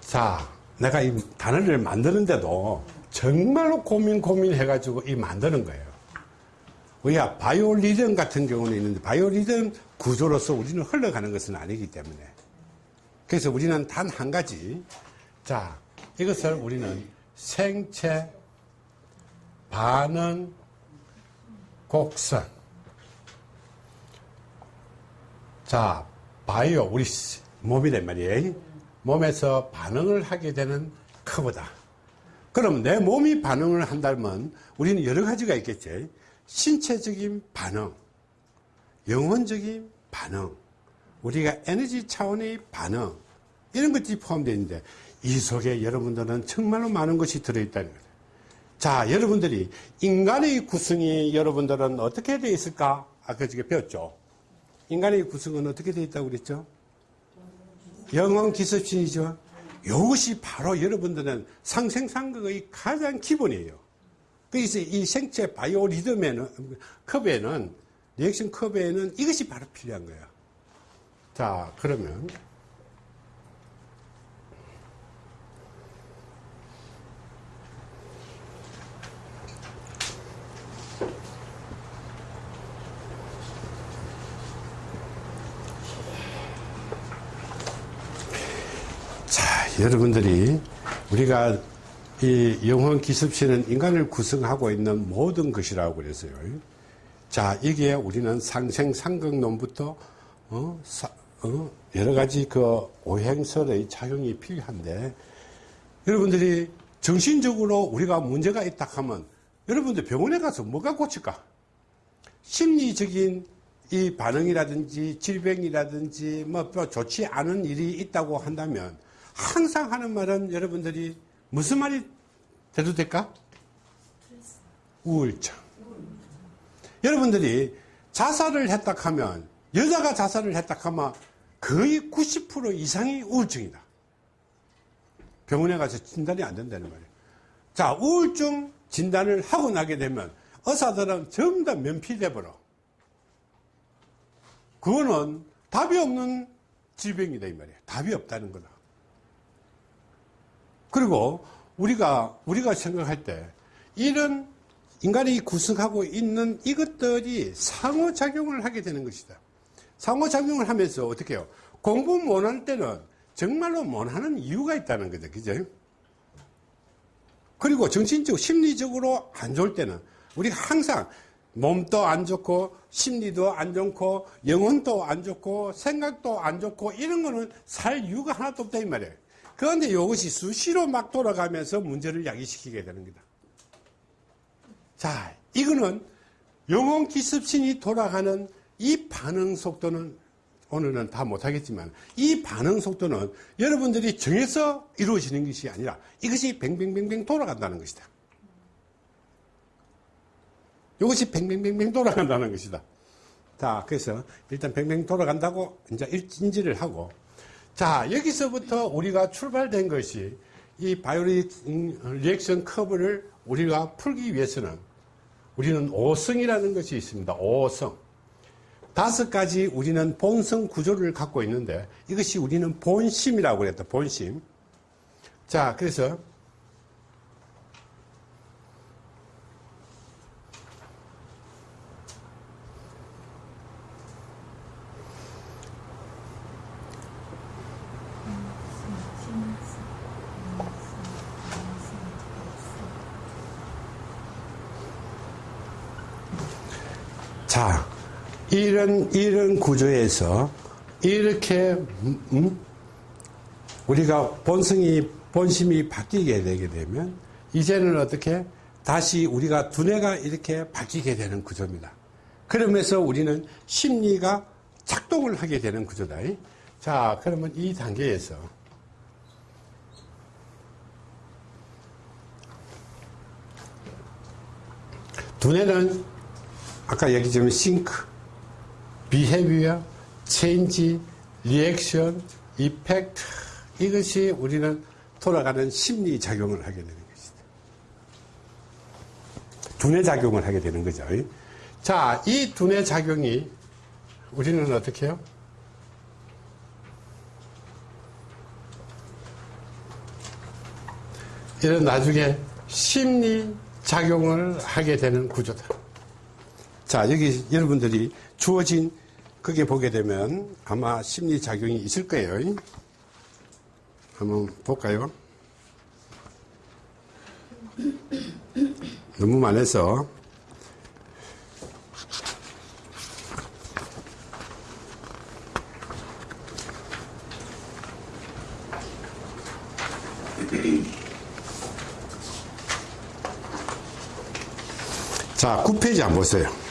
자, 내가 이 단어를 만드는데도 정말로 고민 고민 해가지고 이 만드는 거예요. 왜야, 바이오리듬 같은 경우는 있는데, 바이오리듬 구조로서 우리는 흘러가는 것은 아니기 때문에. 그래서 우리는 단 한 가지. 자, 이것을 우리는 생체 반응 곡선. 자, 바이오, 우리 몸이란 말이에요. 몸에서 반응을 하게 되는 커브다. 그럼 내 몸이 반응을 한다면 우리는 여러 가지가 있겠지. 신체적인 반응, 영혼적인 반응, 우리가 에너지 차원의 반응, 이런 것들이 포함되어 있는데 이 속에 여러분들은 정말로 많은 것이 들어있다는 거예요. 자, 여러분들이 인간의 구성이 여러분들은 어떻게 되어 있을까? 아까 저게 배웠죠. 인간의 구성은 어떻게 되어 있다고 그랬죠? 영원 기습신이죠. 이것이 바로 여러분들은 상생상극의 가장 기본이에요. 그래서 이 생체 바이오 리듬에는, 컵에는, 리액션 컵에는 이것이 바로 필요한 거예요. 자, 그러면. 자, 여러분들이 우리가 이 영혼 기습시는 인간을 구성하고 있는 모든 것이라고 그랬어요. 자, 이게 우리는 상생 상극론부터 어, 사, 어, 여러 가지 그 오행설의 작용이 필요한데 여러분들이 정신적으로 우리가 문제가 있다 하면 여러분들 병원에 가서 뭐가 고칠까? 심리적인 이 반응이라든지 질병이라든지 뭐 좋지 않은 일이 있다고 한다면 항상 하는 말은 여러분들이 무슨 말이 돼도 될까? 우울증. 여러분들이 자살을 했다 하면, 여자가 자살을 했다 하면 거의 90% 이상이 우울증이다. 병원에 가서 진단이 안 된다는 말이에요. 자, 우울증 진단을 하고 나게 되면 의사들은 전부 다 면피돼 버려. 그거는 답이 없는 질병이다 이 말이에요. 답이 없다는 거다. 그리고 우리가 우리가 생각할 때 이런 인간이 구성하고 있는 이것들이 상호작용을 하게 되는 것이다. 상호작용을 하면서 어떻게 해요? 공부 못할 때는 정말로 못하는 이유가 있다는 거죠. 그죠? 그리고 정신적, 심리적으로 안 좋을 때는 우리가 항상 몸도 안 좋고 심리도 안 좋고 영혼도 안 좋고 생각도 안 좋고 이런 거는 살 이유가 하나도 없다 이 말이에요. 그런데 이것이 수시로 막 돌아가면서 문제를 야기시키게 되는 거다. 자, 이거는 영혼 기습신이 돌아가는 이 반응 속도는 오늘은 다 못하겠지만 이 반응 속도는 여러분들이 정해서 이루어지는 것이 아니라 이것이 뱅뱅뱅뱅 돌아간다는 것이다. 이것이 뱅뱅뱅뱅 돌아간다는 것이다. 자, 그래서 일단 뱅뱅 돌아간다고 이제 인지를 하고 자, 여기서부터 우리가 출발된 것이 이 바이오리 리액션 커브를 우리가 풀기 위해서는 우리는 5성이라는 것이 있습니다. 5성. 다섯 가지 우리는 본성 구조를 갖고 있는데 이것이 우리는 본심이라고 그랬다. 본심. 자, 그래서 자, 이런, 이런 구조에서 이렇게, 음? 우리가 본성이, 본심이 바뀌게 되게 되면, 이제는 어떻게, 다시 우리가 두뇌가 이렇게 바뀌게 되는 구조입니다. 그러면서 우리는 심리가 작동을 하게 되는 구조다. 자, 그러면 이 단계에서, 두뇌는 아까 얘기 좀 think, behavior, change, reaction, effect 이것이 우리는 돌아가는 심리 작용을 하게 되는 것이다. 두뇌 작용을 하게 되는 거죠. 자, 이 두뇌 작용이 우리는 어떻게 해요? 이런 나중에 심리 작용을 하게 되는 구조다. 자, 여기 여러분들이 주어진 그게 보게 되면 아마 심리 작용이 있을 거예요. 한번 볼까요? 너무 많아서 자, 9페이지 한번 보세요.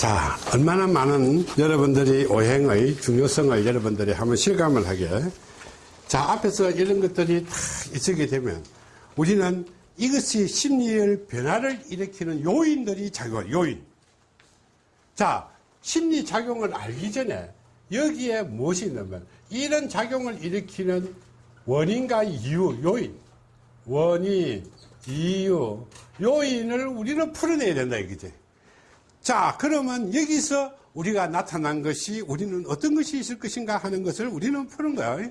자, 얼마나 많은 여러분들이 오행의 중요성을 여러분들이 한번 실감을 하게. 자, 앞에서 이런 것들이 다 있게 되면 우리는 이것이 심리의 변화를 일으키는 요인들이 작용, 요인. 자, 심리 작용을 알기 전에 여기에 무엇이 있냐면 이런 작용을 일으키는 원인과 이유, 요인. 원인, 이유, 요인을 우리는 풀어내야 된다, 이거지. 자, 그러면 여기서 우리가 나타난 것이 우리는 어떤 것이 있을 것인가 하는 것을 우리는 푸는 거야.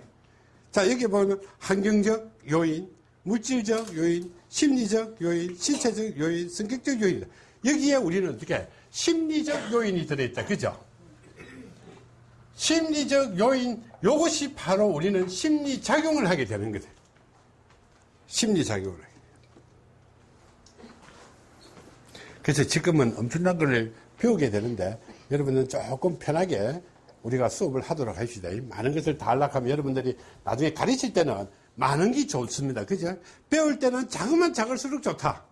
자, 여기 보면 환경적 요인, 물질적 요인, 심리적 요인, 신체적 요인, 성격적 요인. 여기에 우리는 어떻게 심리적 요인이 들어있다. 그죠? 심리적 요인, 요것이 바로 우리는 심리작용을 하게 되는 거다. 심리작용을 하게. 그래서 지금은 엄청난 걸 배우게 되는데 여러분은 조금 편하게 우리가 수업을 하도록 합시다. 많은 것을 다 하려면 여러분들이 나중에 가르칠 때는 많은 게 좋습니다. 그죠? 배울 때는 작으면 작을수록 좋다.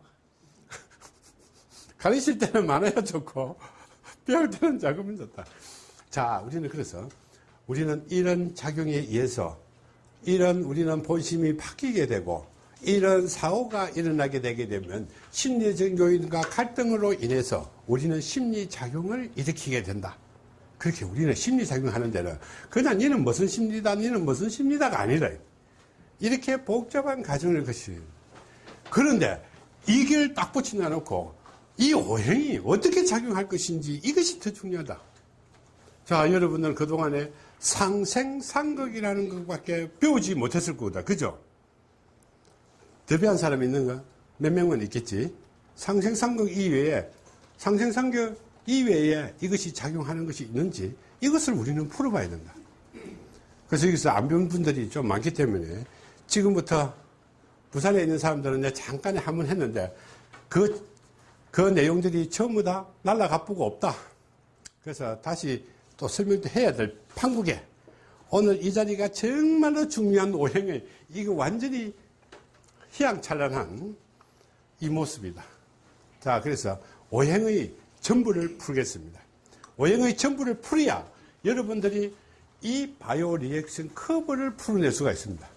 가르칠 때는 많아야 좋고 배울 때는 작으면 좋다. 자, 우리는 그래서 우리는 이런 작용에 의해서 이런 우리는 본심이 바뀌게 되고 이런 사고가 일어나게 되게 되면 심리적 요인과 갈등으로 인해서 우리는 심리작용을 일으키게 된다. 그렇게 우리는 심리작용 하는 데는 그냥 니는 무슨 심리다, 니는 무슨 심리다가 아니라 이렇게 복잡한 과정을 거치 그런데 이걸 딱 붙이나 놓고 이 오행이 어떻게 작용할 것인지 이것이 더 중요하다. 자, 여러분들 그동안에 상생상극이라는 것밖에 배우지 못했을 거다. 그죠? 대비한 사람이 있는가? 몇 명은 있겠지. 상생상극 이외에, 상생상극 이외에 이것이 작용하는 것이 있는지 이것을 우리는 풀어봐야 된다. 그래서 여기서 안 배운 분들이 좀 많기 때문에 지금부터 부산에 있는 사람들은 잠깐 한 번 했는데 그, 그 내용들이 전부 다 날라가쁘고 없다. 그래서 다시 또 설명도 해야 될 판국에 오늘 이 자리가 정말로 중요한 오행을 이거 완전히 희양찬란한 이 모습이다. 자, 그래서 오행의 전부를 풀겠습니다. 오행의 전부를 풀어야 여러분들이 이 bio reaction curve를 풀어낼 수가 있습니다.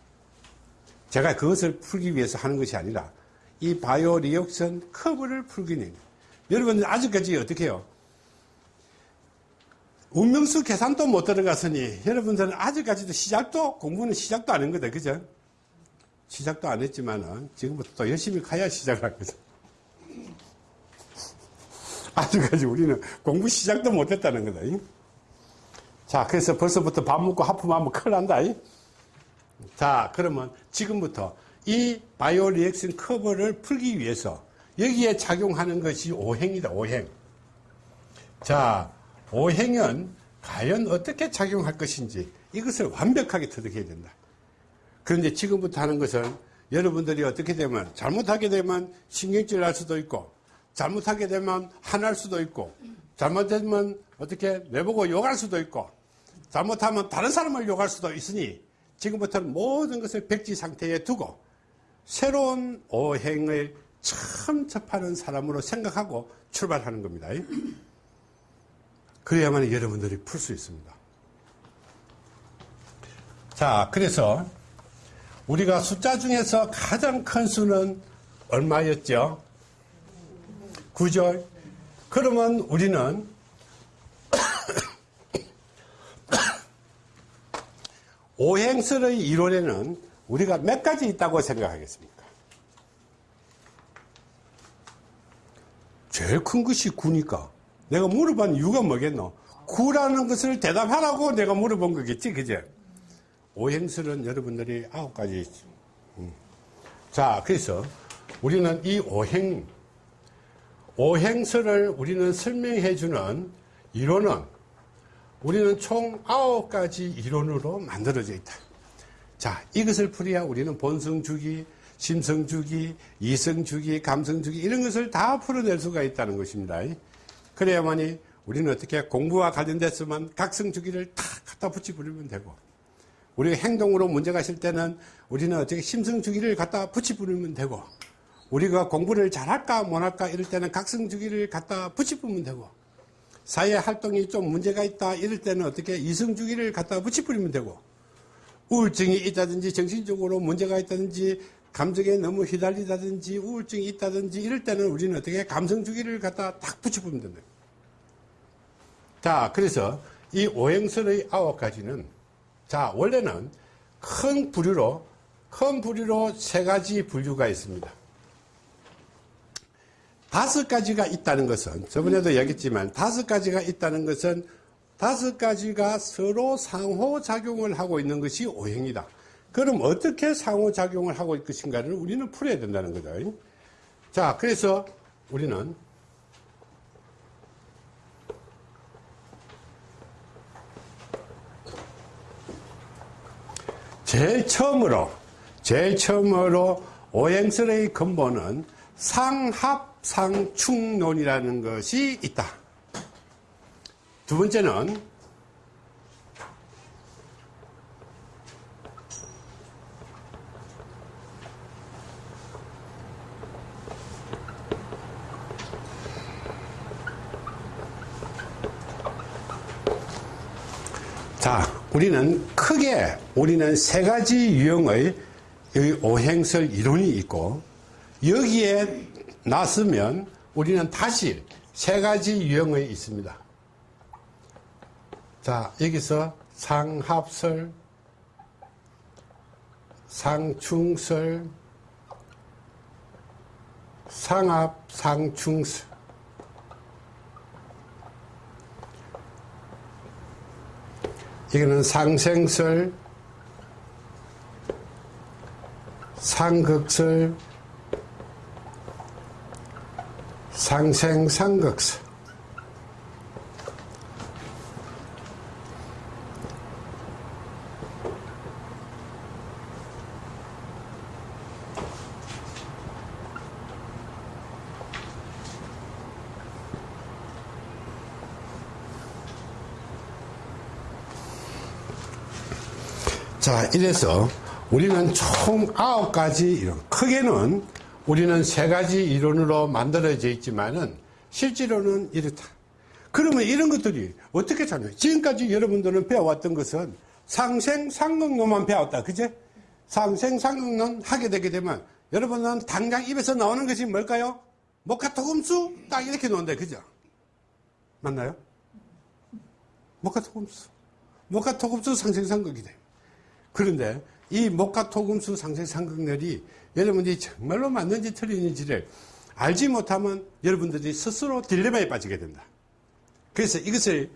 제가 그것을 풀기 위해서 하는 것이 아니라 이 bio reaction curve를 풀기 위해 여러분들 아직까지 어떻게 해요? 운명수 계산도 못 들어갔으니 여러분들은 아직까지도 시작도 공부는 시작도 안 한 거다. 그죠? 시작도 안 했지만은 지금부터 또 열심히 가야 시작을 하거든. 아직까지 우리는 공부 시작도 못 했다는 거다. 자, 그래서 벌써부터 밥 먹고 하품하면 큰일 난다. 자, 그러면 지금부터 이 바이오 리액션 커버를 풀기 위해서 여기에 작용하는 것이 오행이다, 오행. 자, 오행은 과연 어떻게 작용할 것인지 이것을 완벽하게 터득해야 된다. 그런데 지금부터 하는 것은 여러분들이 어떻게 되면 잘못하게 되면 신경질 날 수도 있고 잘못하게 되면 화날 수도 있고 잘못되면 어떻게 내보고 욕할 수도 있고 잘못하면 다른 사람을 욕할 수도 있으니 지금부터는 모든 것을 백지 상태에 두고 새로운 오행을 처음 접하는 사람으로 생각하고 출발하는 겁니다. 그래야만 여러분들이 풀 수 있습니다. 자, 그래서 우리가 숫자 중에서 가장 큰 수는 얼마였죠? 9절. 그러면 우리는 오행설의 이론에는 우리가 몇 가지 있다고 생각하겠습니까? 제일 큰 것이 9니까 내가 물어본 이유가 뭐겠노? 구라는 것을 대답하라고 내가 물어본 거겠지, 그제? 오행설은 여러분들이 아홉 가지 있죠. 음. 자, 그래서 우리는 이 오행, 오행설을 우리는 설명해 주는 이론은 우리는 총 아홉 가지 이론으로 만들어져 있다. 자, 이것을 풀어야 우리는 본성주기, 심성주기, 이성주기, 감성주기 이런 것을 다 풀어낼 수가 있다는 것입니다. 그래야만이 우리는 어떻게 공부와 관련됐으면 각성주기를 다 갖다 붙여버리면 되고 우리가 행동으로 문제가 있을 때는 우리는 어떻게 심성주기를 갖다 붙여버리면 되고 우리가 공부를 잘할까 못할까 이럴 때는 각성주기를 갖다 붙여보면 되고 사회 활동이 좀 문제가 있다 이럴 때는 어떻게 이성주기를 갖다 붙여버리면 되고 우울증이 있다든지 정신적으로 문제가 있다든지 감정에 너무 휘달리다든지 우울증이 있다든지 이럴 때는 우리는 어떻게 감성주기를 갖다 딱 붙여보면 된다. 자, 그래서 이 오행설의 아홉 가지는 자, 원래는 큰 부류로 큰 부류로 세 가지 분류가 있습니다. 다섯 가지가 있다는 것은 저번에도 얘기했지만 다섯 가지가 있다는 것은 다섯 가지가 서로 상호작용을 하고 있는 것이 오행이다. 그럼 어떻게 상호작용을 하고 있을 것인가를 우리는 풀어야 된다는 거죠. 자, 그래서 우리는 제일 처음으로, 제일 처음으로 오행설의 근본은 상합상충론이라는 것이 있다. 두 번째는 자, 우리는 크게 우리는 세 가지 유형의 오행설 이론이 있고 여기에 나서면 우리는 다시 세 가지 유형의 있습니다. 자, 여기서 상합설, 상충설, 상합, 상충설. 이거는 상생설, 상극설, 상생상극설. 자, 이래서 우리는 총 아홉 가지 이론, 크게는 우리는 세 가지 이론으로 만들어져 있지만은 실제로는 이렇다. 그러면 이런 것들이 어떻게 참여? 지금까지 여러분들은 배워왔던 것은 상생, 상극론만 배웠다. 그제? 상생, 상극론 하게 되게 되면 여러분은 당장 입에서 나오는 것이 뭘까요? 목화토금수? 딱 이렇게 놓는데, 그죠? 맞나요? 목화토금수. 목화토금수 상생상극이 돼요. 그런데 이 목화토금수 상생상극렬이 여러분들이 정말로 맞는지 틀리는지를 알지 못하면 여러분들이 스스로 딜레마에 빠지게 된다. 그래서 이것을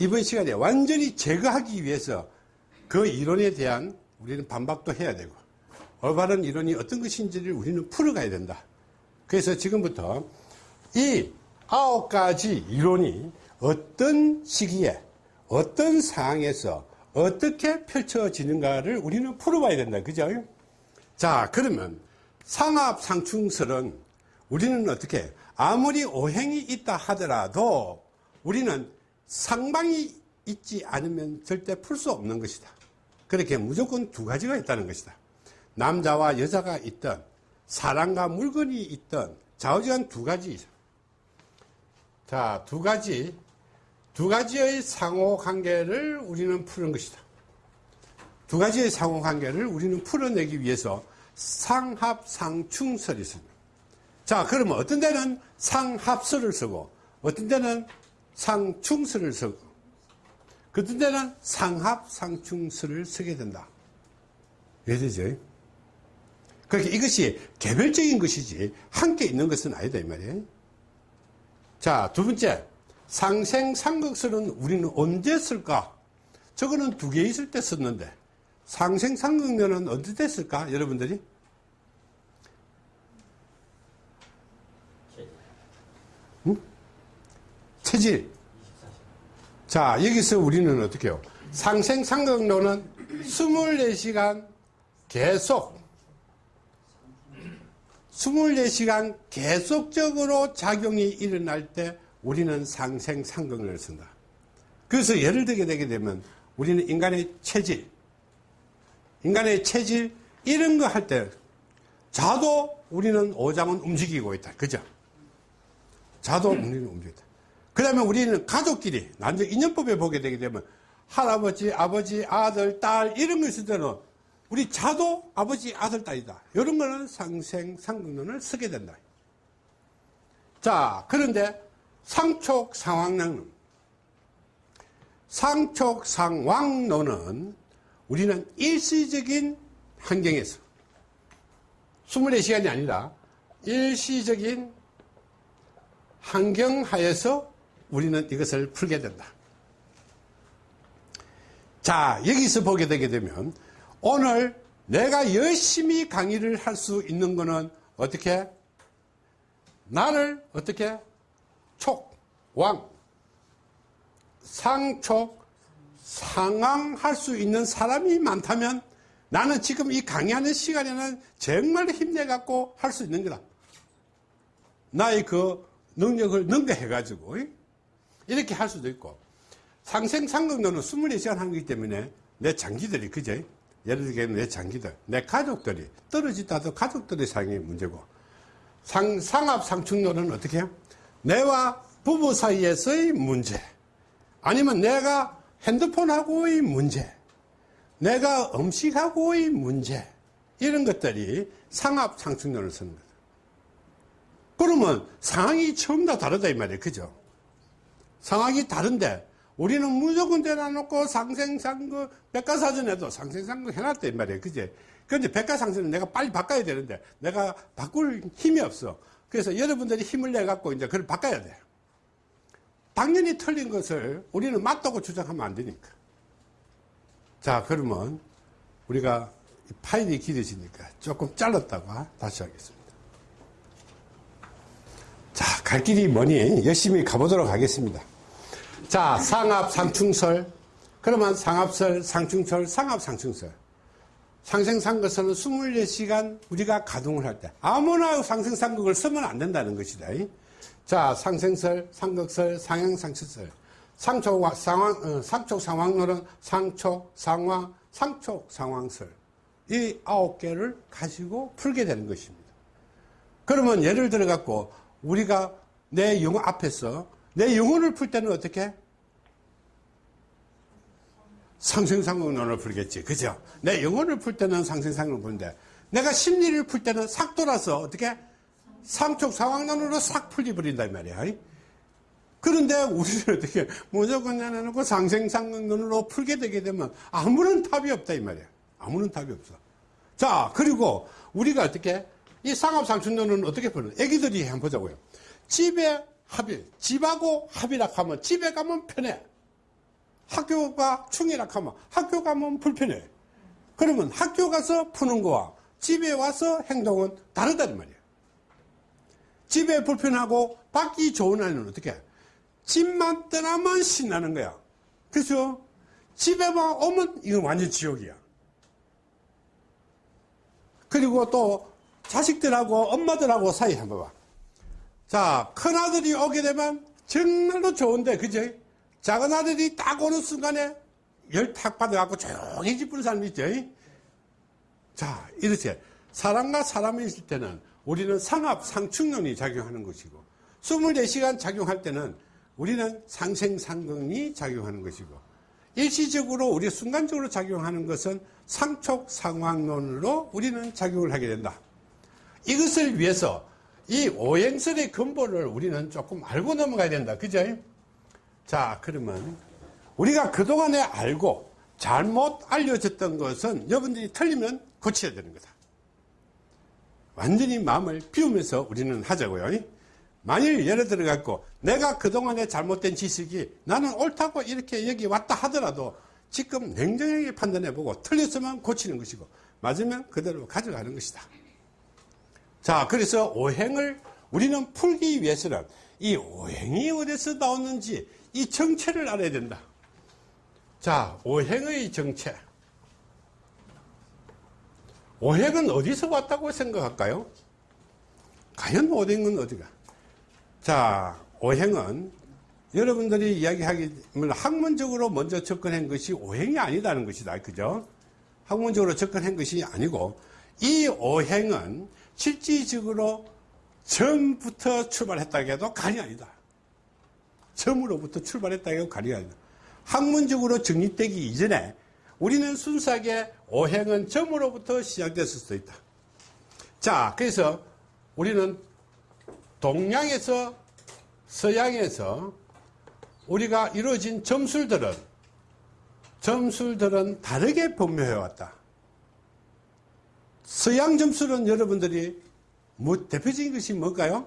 이번 시간에 완전히 제거하기 위해서 그 이론에 대한 우리는 반박도 해야 되고 올바른 이론이 어떤 것인지를 우리는 풀어가야 된다. 그래서 지금부터 이 아홉 가지 이론이 어떤 시기에 어떤 상황에서 어떻게 펼쳐지는가를 우리는 풀어봐야 된다. 그죠? 자, 그러면 상합상충설은 우리는 어떻게 아무리 오행이 있다 하더라도 우리는 상방이 있지 않으면 절대 풀 수 없는 것이다. 그렇게 무조건 두 가지가 있다는 것이다. 남자와 여자가 있던 사람과 물건이 있던 좌우지간 두 가지. 자, 두 가지, 두 가지의 상호 관계를 우리는 푸는 것이다. 두 가지의 상호 관계를 우리는 풀어내기 위해서 상합상충설이 있습니다. 자, 그러면 어떤 데는 상합설을 쓰고, 어떤 데는 상충설을 쓰고, 어떤 데는 상합상충설을 쓰게 된다. 이해되죠? 그러니까 이것이 개별적인 것이지, 함께 있는 것은 아니다, 이 말이에요. 자, 두 번째. 상생상극설은 우리는 언제 쓸까? 저거는 두 개 있을 때 썼는데 상생상극론은 언제 됐을까? 여러분들이? 체질. 자, 여기서 우리는 어떻게 해요? 상생상극론은 24시간 계속 24시간 계속적으로 작용이 일어날 때 우리는 상생상극론을 쓴다. 그래서 예를 들게 되게 되면 우리는 인간의 체질, 인간의 체질 이런 거 할 때 자도 우리는 오장은 움직이고 있다. 그죠? 자도 우리는 움직이다. 그 다음에 우리는 가족끼리 난적 인연법에 보게 되게 되면 할아버지, 아버지, 아들, 딸 이런 거 있을 때는 우리 자도 아버지, 아들, 딸이다. 이런 거는 상생, 상극론을 쓰게 된다. 자, 그런데 상촉, 상황론. 상촉, 상황론은 우리는 일시적인 환경에서 24시간이 아니라 일시적인 환경 하에서 우리는 이것을 풀게 된다. 자, 여기서 보게 되게 되면 오늘 내가 열심히 강의를 할 수 있는 거는 어떻게? 나를 어떻게? 촉, 왕, 상촉, 상황할 수 있는 사람이 많다면 나는 지금 이 강의하는 시간에는 정말 힘내갖고 할 수 있는 거다. 나의 그 능력을 능가해가지고 이렇게 할 수도 있고 상생상극론은 24시간 하는 거기 때문에 내 장기들이 그죠? 예를 들면 내 장기들, 내 가족들이 떨어지다도 가족들의 상의 문제고 상, 상합상충론은 어떻게 해요? 내와 부부 사이에서의 문제 아니면 내가 핸드폰하고의 문제 내가 음식하고의 문제 이런 것들이 상합상충론을 쓰는 거다 그러면 상황이 처음 다 다르다 이 말이에요. 그죠? 상황이 다른데 우리는 무조건 대놔놓고 상생상거 백과사전에도 상생상거 해놨다 이 말이에요. 그제? 그런데 백과상전은 내가 빨리 바꿔야 되는데 내가 바꿀 힘이 없어 그래서 여러분들이 힘을 내갖고 이제 그걸 바꿔야 돼요 당연히 틀린 것을 우리는 맞다고 주장하면 안 되니까 자 그러면 우리가 파일이 길어지니까 조금 잘랐다가 다시 하겠습니다 자 갈 길이 뭐니 열심히 가보도록 하겠습니다 자, 상합, 상충설. 그러면 상합설, 상충설, 상합, 상충설. 상생상극설은 24시간 우리가 가동을 할 때 아무나 상생상극을 쓰면 안 된다는 것이다. 자, 상생설, 상극설, 상향상추설. 상촉, 상황, 어, 상촉 상황론은 상촉, 상황, 상촉, 상황설. 이 아홉 개를 가지고 풀게 되는 것입니다. 그러면 예를 들어 갖고 우리가 내 영어 앞에서 내 영혼을 풀 때는 어떻게? 상생상극론을 풀겠지. 그죠? 내 영혼을 풀 때는 상생상극을 푸는데 내가 심리를 풀 때는 싹 돌아서 어떻게? 상촉 상황론으로 싹 풀리버린단 말이야. 그런데 우리는 어떻게 무조건 내놓고 상생상극론으로 풀게 되게 되면 아무런 답이 없다 이 말이야. 아무런 답이 없어. 자, 그리고 우리가 어떻게 이 상합상춘론은 어떻게 푸는? 애기들이 한번 보자고요. 집에 합일, 집하고 합이라 하면 집에 가면 편해. 학교가 충이라 하면 학교 가면 불편해. 그러면 학교 가서 푸는 거와 집에 와서 행동은 다르다는 말이에요. 집에 불편하고 받기 좋은 아이는 어떻게 해? 집만 떠나면 신나는 거야. 그래서 집에만 오면 이건 완전 지옥이야. 그리고 또 자식들하고 엄마들하고 사이 한번 봐. 자, 큰아들이 오게 되면 정말로 좋은데, 그죠? 작은 아들이 딱 오는 순간에 열 탁 받아갖고 조용히 집 부는 사람이 있죠? 자, 이렇게 사람과 사람이 있을 때는 우리는 상합, 상충론이 작용하는 것이고 24시간 작용할 때는 우리는 상생상극이 작용하는 것이고 일시적으로 우리 순간적으로 작용하는 것은 상촉 상황론으로 우리는 작용을 하게 된다. 이것을 위해서 이 오행설의 근본을 우리는 조금 알고 넘어가야 된다. 그죠? 자, 그러면 우리가 그동안에 알고 잘못 알려졌던 것은 여러분들이 틀리면 고쳐야 되는 거다. 완전히 마음을 비우면서 우리는 하자고요. 만일 예를 들어 갖고 내가 그동안의 잘못된 지식이 나는 옳다고 이렇게 여기 왔다 하더라도 지금 냉정하게 판단해 보고 틀렸으면 고치는 것이고 맞으면 그대로 가져가는 것이다. 자, 그래서 오행을 우리는 풀기 위해서는 이 오행이 어디서 나오는지 이 정체를 알아야 된다. 자, 오행의 정체. 오행은 어디서 왔다고 생각할까요? 과연 오행은 어디가? 자, 오행은 여러분들이 이야기하기를 학문적으로 먼저 접근한 것이 오행이 아니다는 것이다. 그죠? 학문적으로 접근한 것이 아니고 이 오행은 실질적으로 처음부터 출발했다고 해도 간이 아니다. 처음으로부터 출발했다고 아니다. 학문적으로 정립되기 이전에 우리는 순수하게 오행은 점으로부터 시작됐을 수도 있다. 자, 그래서 우리는 동양에서 서양에서 우리가 이루어진 점술들은 점술들은 다르게 분묘해 왔다. 서양 점술은 여러분들이 뭐 대표적인 것이 뭘까요?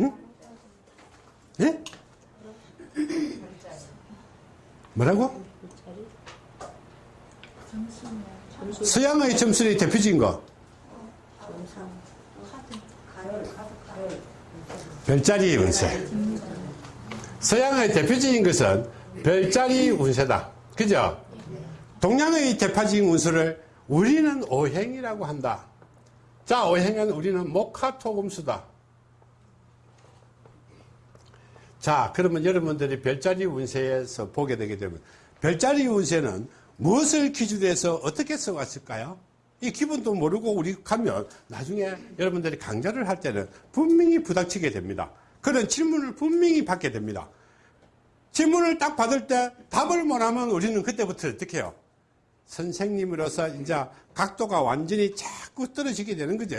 응? 예? 뭐라고? 서양의 점술이 대표적인 거. 별자리 운세. 서양의 대표적인 것은 별자리 운세다. 그죠? 동양의 대표적인 운수를 우리는 오행이라고 한다. 자, 오행은 우리는 목화토금수다. 자, 그러면 여러분들이 별자리 운세에서 보게 되게 되면 별자리 운세는 무엇을 기준으로 해서 어떻게 써왔을까요? 이 기본도 모르고 우리 가면 나중에 여러분들이 강좌를 할 때는 분명히 부닥치게 됩니다. 그런 질문을 분명히 받게 됩니다. 질문을 딱 받을 때 답을 못하면 우리는 그때부터 어떻게 해요? 선생님으로서 이제 각도가 완전히 자꾸 떨어지게 되는 거죠.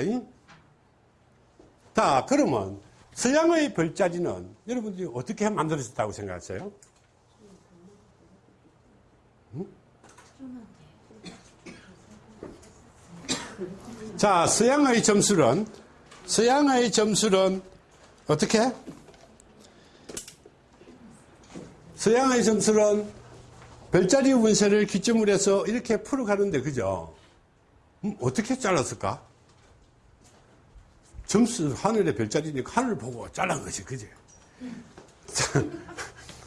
자, 그러면 서양의 별자리는 여러분들이 어떻게 만들어졌다고 생각하세요? 자, 서양의 점술은, 서양의 점술은 어떻게? 서양의 점술은 별자리 운세를 기점으로 해서 이렇게 풀어가는데, 그죠? 음, 어떻게 잘랐을까? 점수, 하늘의 별자리니까 하늘 보고 잘란 것이, 그지?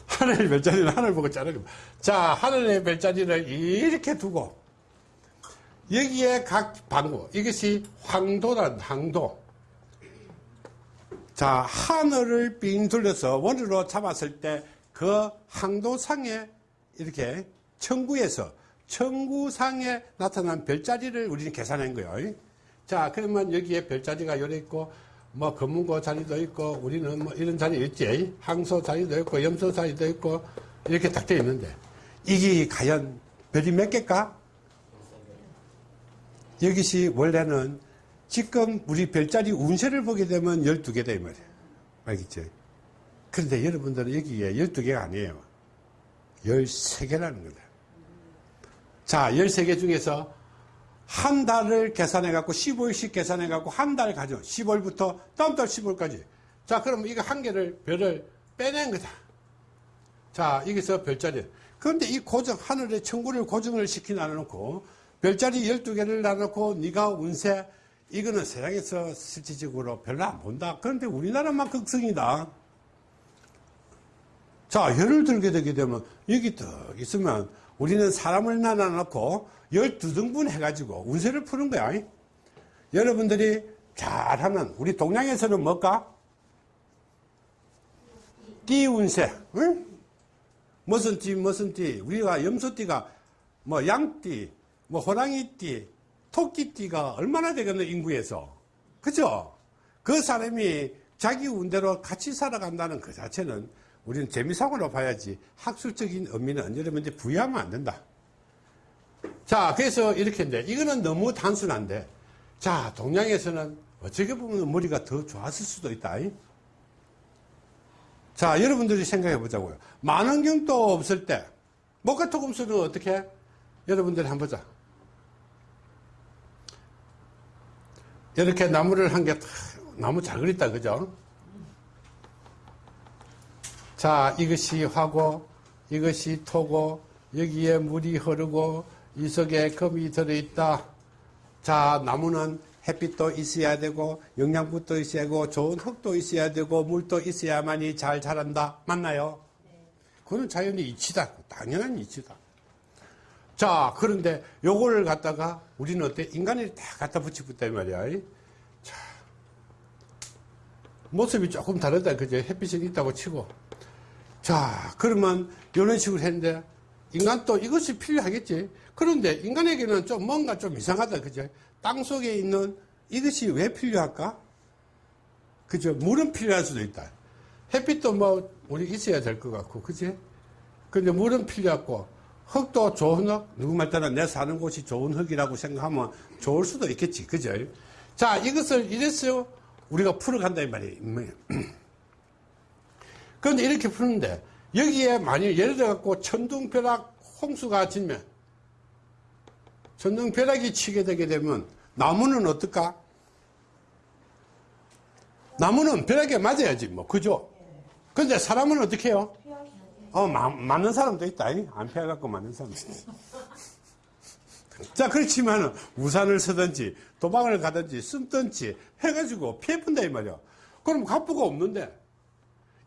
하늘의 별자리는 하늘 보고 자르는 거. 자, 하늘의 별자리를 이렇게 두고, 여기에 각 방구, 이것이 황도란 황도. 자, 하늘을 빙 둘러서 원으로 잡았을 때 그 항도상에 이렇게 천구에서 천구상에 나타난 별자리를 우리는 계산한 거예요. 자, 그러면 여기에 별자리가 요래 있고, 뭐, 검은고 자리도 있고, 우리는 뭐 이런 자리 있지. 항소 자리도 있고, 염소 자리도 있고, 이렇게 딱 되어 있는데, 이게 과연 별이 몇 개일까? 여기시 원래는 지금 우리 별자리 운세를 보게 되면 12개다 이 말이에요. 알겠죠? 그런데 여러분들은 여기에 12개가 아니에요. 13개라는 거다. 자, 13개 중에서 한 달을 계산해 갖고 15일씩 계산해 갖고 한 달 가죠. 10월부터 다음 달 10월까지. 자, 그러면 이거 한 개를 별을 빼낸 거다. 자, 여기서 별자리. 그런데 이 고정, 하늘의 천구를 고정을 시켜 놔놓고 별자리 12개를 놔놓고 네가 운세 이거는 세상에서 실질적으로 별로 안 본다. 그런데 우리나라만 극성이다. 자, 예를 들게 되게 되면 여기 딱 있으면 우리는 사람을 나눠놓고 12등분 해가지고 운세를 푸는 거야. 여러분들이 잘하면 우리 동양에서는 뭘까? 띠 운세. 응? 무슨 띠, 무슨 띠. 우리가 염소띠가 뭐 양띠, 뭐 호랑이띠, 토끼띠가 얼마나 되겠노, 인구에서. 그죠? 그 사람이 자기 운대로 같이 살아간다는 그 자체는 우리는 재미상으로 봐야지 학술적인 의미는 여러분들 부여하면 안 된다. 자, 그래서 이렇게 인데, 이거는 너무 단순한데, 자, 동양에서는 어떻게 보면 머리가 더 좋았을 수도 있다. 자, 여러분들이 생각해 보자고요. 만원경도 없을 때, 목화토금수는 어떻게? 여러분들이 한번 보자. 이렇게 나무를 한 개 나무 잘 그렸다, 그죠? 자, 이것이 화고, 이것이 토고, 여기에 물이 흐르고, 이 속에 금이 들어있다. 자, 나무는 햇빛도 있어야 되고, 영양분도 있어야 되고, 좋은 흙도 있어야 되고, 물도 있어야만이 잘 자란다. 맞나요? 그건 자연의 이치다. 당연한 이치다. 자, 그런데 요거를 갖다가 우리는 어때? 인간이 다 갖다 붙이겠다, 말이야. 자, 모습이 조금 다르다. 그죠? 햇빛이 있다고 치고. 자, 그러면 이런 식으로 했는데, 인간 또 이것이 필요하겠지. 그런데 인간에게는 좀 뭔가 좀 이상하다. 그죠? 땅 속에 있는 이것이 왜 필요할까? 그죠? 물은 필요할 수도 있다. 햇빛도 뭐, 우리 있어야 될 것 같고, 그지? 근데 물은 필요하고, 흙도 좋은 흙, 누구 말 따라 내 사는 곳이 좋은 흙이라고 생각하면 좋을 수도 있겠지. 그죠? 자, 이것을 이래서 우리가 풀어간다, 이 말이에요. 그런데 이렇게 푸는데, 여기에 만약 예를 들어 갖고 천둥벼락 홍수가 지면, 천둥벼락이 치게 되게 되면, 나무는 어떨까? 나무는 벼락에 맞아야지, 뭐, 그죠? 근데 사람은 어떻게 해요? 어, 마, 맞는 사람도 있다. 이? 안 피해갖고 맞는 사람도 있다. 자, 그렇지만 우산을 쓰든지 도망을 가든지 숨든지 해가지고 피해본다 이 말이야. 그럼 갑부가 없는데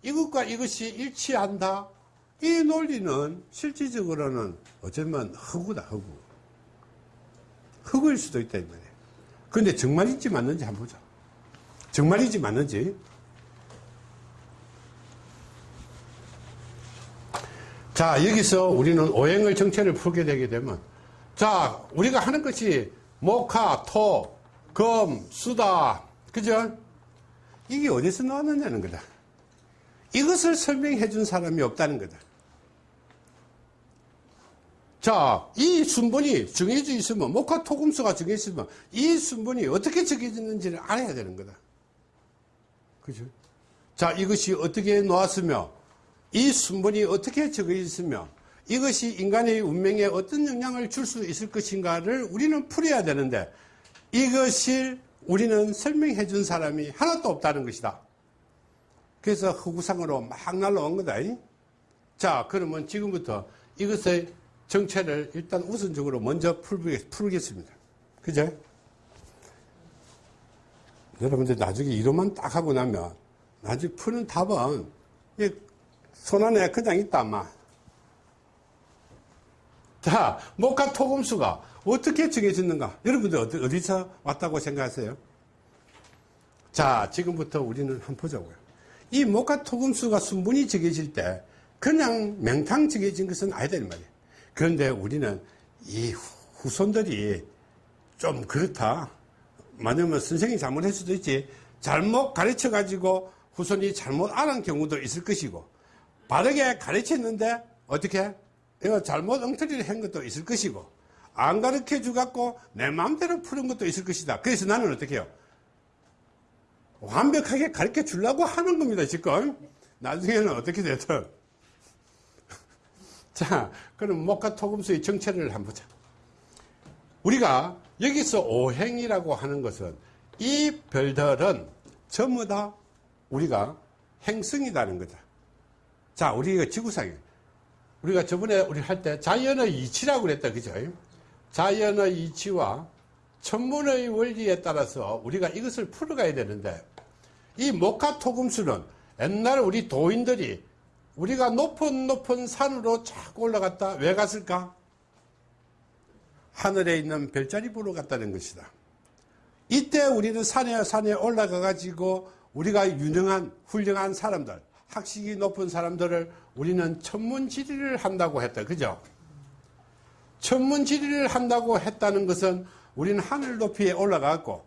이것과 이것이 일치한다. 이 논리는 실질적으로는 어쩌면 허구다, 허구. 허구일 수도 있다 이 말이야. 근데 정말인지 맞는지 한번 보자. 정말인지 맞는지. 자, 여기서 우리는 오행을 정체를 풀게 되게 되면, 자, 우리가 하는 것이 목화, 토, 금, 수다, 그죠? 이게 어디서 나왔느냐는 거다. 이것을 설명해 준 사람이 없다는 거다. 자, 이 순번이 정해져 있으면, 목화, 토, 금수가 정해져 있으면, 이 순번이 어떻게 정해졌는지를 알아야 되는 거다. 그죠? 자, 이것이 어떻게 놓았으며, 이 순번이 어떻게 적혀 있으며 이것이 인간의 운명에 어떤 영향을 줄 수 있을 것인가를 우리는 풀어야 되는데 이것을 우리는 설명해 준 사람이 하나도 없다는 것이다. 그래서 허구상으로 막 날라온 거다. 자, 그러면 지금부터 이것의 정체를 일단 우선적으로 먼저 풀겠습니다. 그죠? 여러분들 나중에 이론만 딱 하고 나면 나중에 푸는 답은 손안에 그냥 있다, 아마. 자, 목화 토금수가 어떻게 정해졌는가? 여러분들 어디, 어디서 왔다고 생각하세요? 자, 지금부터 우리는 한번 보자고요. 이 목화 토금수가 순분이 정해질 때 그냥 맹탕 정해진 것은 아니다, 이 말이에요. 그런데 우리는 이 후손들이 좀 그렇다. 만약에 선생님이 잘못할 수도 있지. 잘못 가르쳐 가지고 후손이 잘못 알은 경우도 있을 것이고 바르게 가르쳤는데 어떻게 이거 잘못 엉터리를 한 것도 있을 것이고 안 가르쳐 주 갖고 내 마음대로 푸는 것도 있을 것이다 그래서 나는 어떻게 해요 완벽하게 가르쳐 주려고 하는 겁니다 지금 나중에는 어떻게 되든 자 그럼 목과 토금수의 정체를 한번 보자 우리가 여기서 오행이라고 하는 것은 이 별들은 전부 다 우리가 행성이라는 거다 자, 우리가 지구상에 우리가 저번에 우리 할 때 자연의 이치라고 그랬다. 그죠? 자연의 이치와 천문의 원리에 따라서 우리가 이것을 풀어가야 되는데 이 목화토금수는 옛날 우리 도인들이 우리가 높은 높은 산으로 쫙 올라갔다 왜 갔을까? 하늘에 있는 별자리 보러 갔다는 것이다. 이때 우리는 산에 산에 올라가 가지고 우리가 유능한 훌륭한 사람들 학식이 높은 사람들을 우리는 천문지리를 한다고 했다. 그죠? 천문지리를 한다고 했다는 것은 우리는 하늘 높이에 올라가고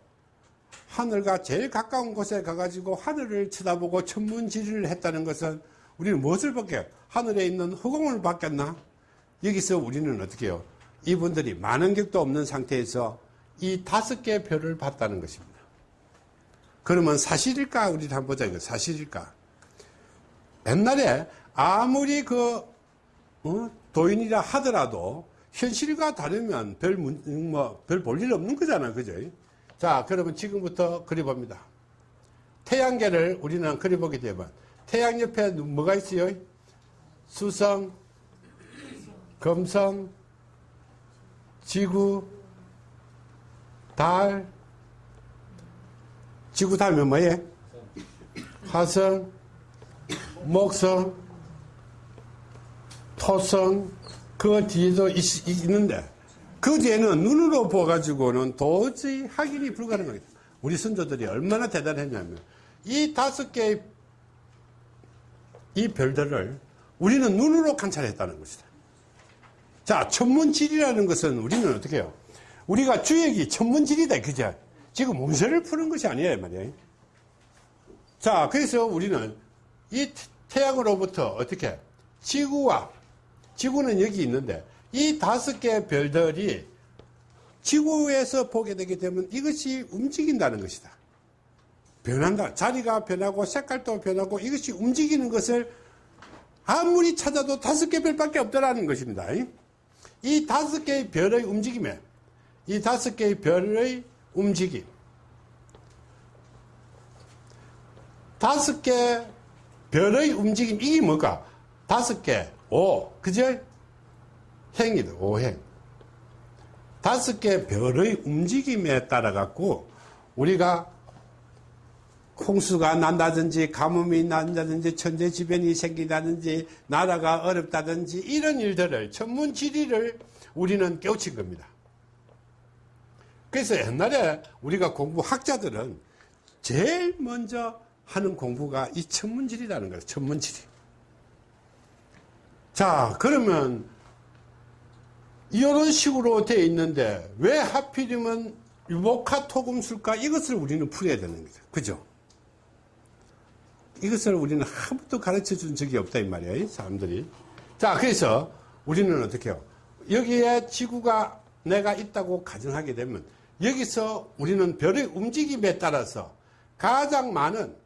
하늘과 제일 가까운 곳에 가가지고 하늘을 쳐다보고 천문지리를 했다는 것은 우리는 무엇을 받게 하늘에 있는 허공을 받겠나? 여기서 우리는 어떻게 해요? 이분들이 많은 격도 없는 상태에서 이 다섯 개의 별을 봤다는 것입니다. 그러면 사실일까? 우리 한번 보자. 이거 사실일까? 옛날에 아무리 그 어? 도인이라 하더라도 현실과 다르면 별, 뭐, 별 볼일 없는 거잖아. 그죠? 자, 그러면 지금부터 그려봅니다. 태양계를 우리는 그려보게 되면 태양 옆에 뭐가 있어요? 수성, 금성, 지구, 달, 지구 다음에 뭐예요? 화성, 목성, 토성, 그 뒤에도 있, 있는데, 그 뒤에는 눈으로 보가지고는 도저히 확인이 불가능합니다. 우리 선조들이 얼마나 대단했냐면, 이 다섯 개의 이 별들을 우리는 눈으로 관찰했다는 것이다. 자, 천문질이라는 것은 우리는 어떻게 해요? 우리가 주역이 천문질이다, 그죠? 지금 문서를 푸는 것이 아니에요, 말이에요. 자, 그래서 우리는 이 태양으로부터 어떻게 지구와 지구는 여기 있는데 이 다섯 개의 별들이 지구에서 보게 되게 되면 이것이 움직인다는 것이다. 변한다. 자리가 변하고 색깔도 변하고 이것이 움직이는 것을 아무리 찾아도 다섯 개 별밖에 없더라는 것입니다. 이 다섯 개의 별의 움직임에 이 다섯 개의 별의 움직임 다섯 개 별의 움직임 이게 뭘까? 다섯 개, 오, 그죠? 행이다, 오행. 다섯 개 별의 움직임에 따라 갖고 우리가 홍수가 난다든지 가뭄이 난다든지 천재지변이 생긴다든지 나라가 어렵다든지 이런 일들을 천문지리를 우리는 깨우친 겁니다. 그래서 옛날에 우리가 공부 학자들은 제일 먼저 하는 공부가 이 천문지리라는 거예요. 천문지리. 자, 그러면 이런 식으로 되어 있는데 왜 하필이면 유목화토금술까 이것을 우리는 풀어야 되는 거죠. 그죠? 이것을 우리는 한 번도 가르쳐 준 적이 없다 이 말이에요. 사람들이. 자, 그래서 우리는 어떻게 해요? 여기에 지구가 내가 있다고 가정하게 되면 여기서 우리는 별의 움직임에 따라서 가장 많은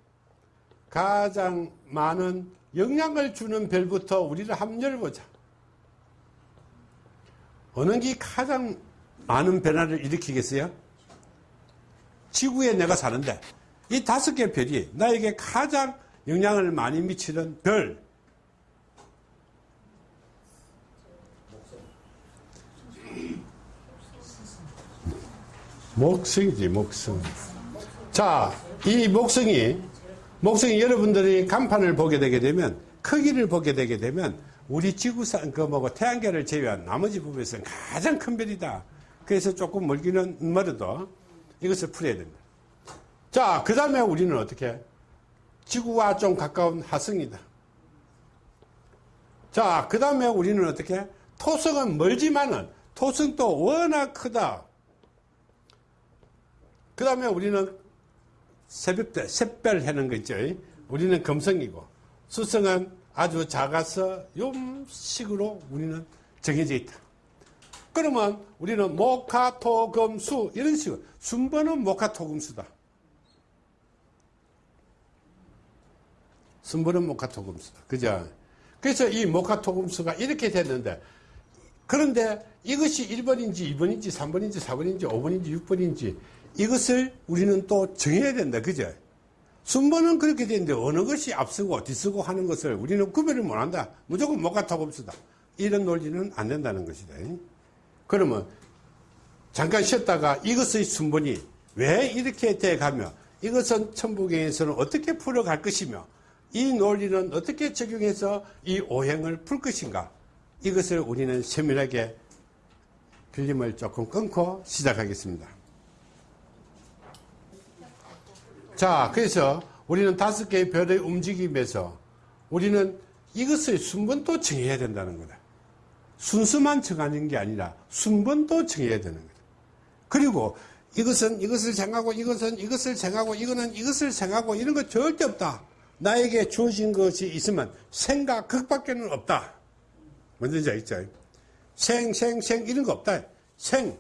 가장 많은 영향을 주는 별부터 우리를 한번 열보자. 어느 게 가장 많은 변화를 일으키겠어요? 지구에 내가 사는데 이 다섯 개 별이 나에게 가장 영향을 많이 미치는 별. 목성이지, 목성. 자, 이 목성이, 목성이 여러분들이 간판을 보게 되게 되면, 크기를 보게 되게 되면, 우리 지구상, 그 뭐고, 태양계를 제외한 나머지 부분에서는 가장 큰 별이다. 그래서 조금 멀기는 멀어도 이것을 풀어야 된다. 자, 그 다음에 우리는 어떻게? 지구와 좀 가까운 화성이다. 자, 그 다음에 우리는 어떻게? 토성은 멀지만은 토성도 워낙 크다. 그 다음에 우리는 새벽 때, 샛별 해는 거 있죠. 우리는 금성이고, 수성은 아주 작아서 요식으로 우리는 정해져 있다. 그러면 우리는 목화토금수 이런 식으로 순번은 목화토금수다. 순번은 목화토금수다. 그죠? 그래서 이 목화토금수가 이렇게 됐는데 그런데 이것이 1번인지 2번인지 3번인지 4번인지 5번인지 6번인지 이것을 우리는 또 정해야 된다. 그죠? 순번은 그렇게 되는데 어느 것이 앞서고 뒤서고 하는 것을 우리는 구별을 못 한다. 무조건 목화토금수다. 이런 논리는 안 된다는 것이다. 그러면 잠깐 쉬었다가 이것의 순번이 왜 이렇게 돼 가며 이것은 천부경에서는 어떻게 풀어갈 것이며 이 논리는 어떻게 적용해서 이 오행을 풀 것인가 이것을 우리는 세밀하게 필름을 조금 끊고 시작하겠습니다. 자, 그래서 우리는 다섯 개의 별의 움직임에서 우리는 이것의 순번도 정해야 된다는 거다. 순수만 정하는 게 아니라 순번도 정해야 되는 거다. 그리고 이것은 이것을 정하고 이것은 이것을 정하고 이거는 이것을 정하고 이런 거 절대 없다. 나에게 주어진 것이 있으면 생과 극밖에는 없다. 뭔지 알죠? 생, 생, 생 이런 거 없다. 생,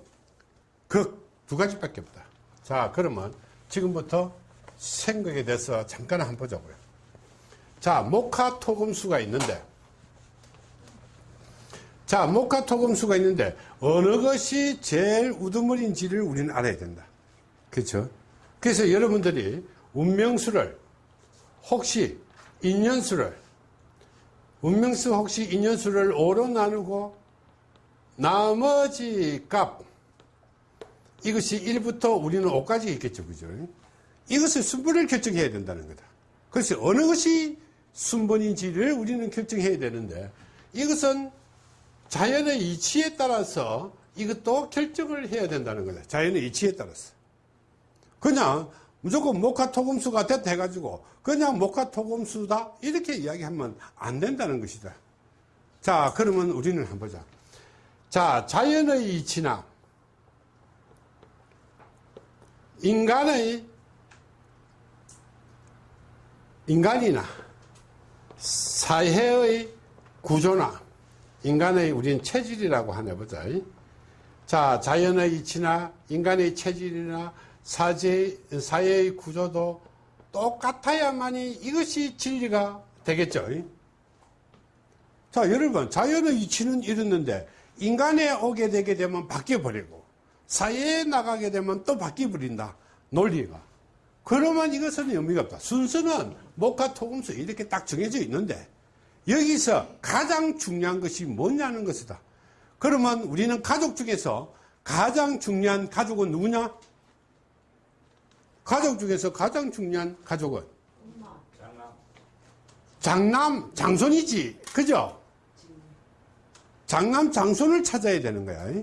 극 두 가지밖에 없다. 자, 그러면 지금부터 생각에 대해서 잠깐 한번 보자고요. 자, 목화토금수가 있는데, 자, 목화토금수가 있는데, 어느 것이 제일 우두머리인지를 우리는 알아야 된다. 그렇죠? 그래서 여러분들이 운명수를 혹시 인연수를 운명수 혹시 인연수를 5로 나누고 나머지 값 이것이 1부터 우리는 5까지 있겠죠 그죠 이것을 순번을 결정해야 된다는 거다. 그래서 어느 것이 순번인지를 우리는 결정해야 되는데 이것은 자연의 이치에 따라서 이것도 결정을 해야 된다는 거다. 자연의 이치에 따라서. 그냥 무조건 목화토금수가 됐다 해가지고 그냥 목화토금수다 이렇게 이야기하면 안 된다는 것이다. 자 그러면 우리는 한번 보자. 자 자연의 이치나 인간의 인간이나 사회의 구조나 인간의 우리는 체질이라고 하나 보자. 자, 자연의 이치나 인간의 체질이나 사제, 사회의 구조도 똑같아야만이 이것이 진리가 되겠죠. 자, 여러분, 자연의 이치는 이렇는데 인간에 오게 되게 되면 바뀌어버리고 사회에 나가게 되면 또 바뀌어버린다. 논리가. 그러면 이것은 의미가 없다. 순서는 목화 토금수 이렇게 딱 정해져 있는데 여기서 가장 중요한 것이 뭐냐는 것이다. 그러면 우리는 가족 중에서 가장 중요한 가족은 누구냐? 가족 중에서 가장 중요한 가족은 장남, 장손이지. 그죠? 장남, 장손을 찾아야 되는 거야.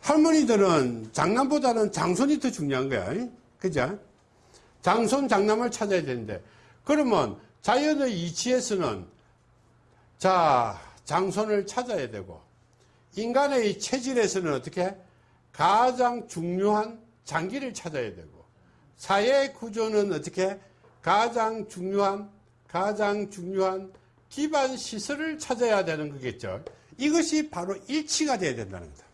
할머니들은 장남보다는 장손이 더 중요한 거야. 그죠? 장손, 장남을 찾아야 되는데, 그러면 자연의 이치에서는 자, 장손을 찾아야 되고, 인간의 체질에서는 어떻게? 가장 중요한 장기를 찾아야 되고, 사회 구조는 어떻게? 가장 중요한, 가장 중요한 기반 시설을 찾아야 되는 거겠죠. 이것이 바로 일치가 돼야 된다는 거다.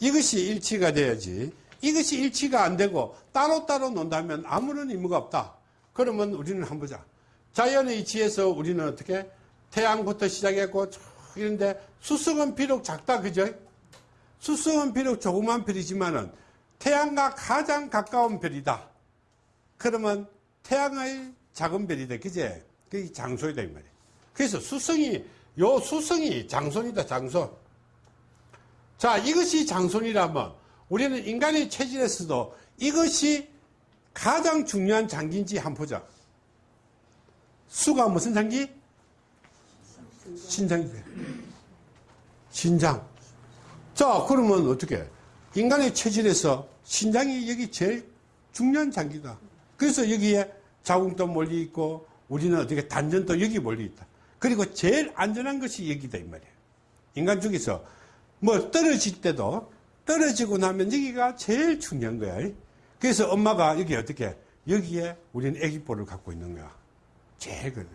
이것이 일치가 돼야지. 이것이 일치가 안 되고 따로따로 논다면 아무런 의무가 없다. 그러면 우리는 한번 보자. 자연의 이치에서 우리는 어떻게? 태양부터 시작했고, 이런데 수성은 비록 작다, 그죠? 수성은 비록 조그만 별이지만은 태양과 가장 가까운 별이다. 그러면 태양의 작은 별이다, 그제? 그게 장소이다, 이 말이야. 그래서 수성이, 요 수성이 장손이다, 장손. 자, 이것이 장손이라면 우리는 인간의 체질에서도 이것이 가장 중요한 장기인지 한번 보자. 수가 무슨 장기? 신장이 돼. 신장. 자, 그러면 어떻게? 인간의 체질에서 신장이 여기 제일 중요한 장기다. 그래서 여기에 자궁도 멀리 있고 우리는 어떻게 단전도 여기 멀리 있다. 그리고 제일 안전한 것이 여기다 이 말이에요. 인간 중에서 뭐 떨어질 때도 떨어지고 나면 여기가 제일 중요한 거야. 그래서 엄마가 여기 어떻게 여기에 우리는 애기볼을 갖고 있는 거야. 제일 그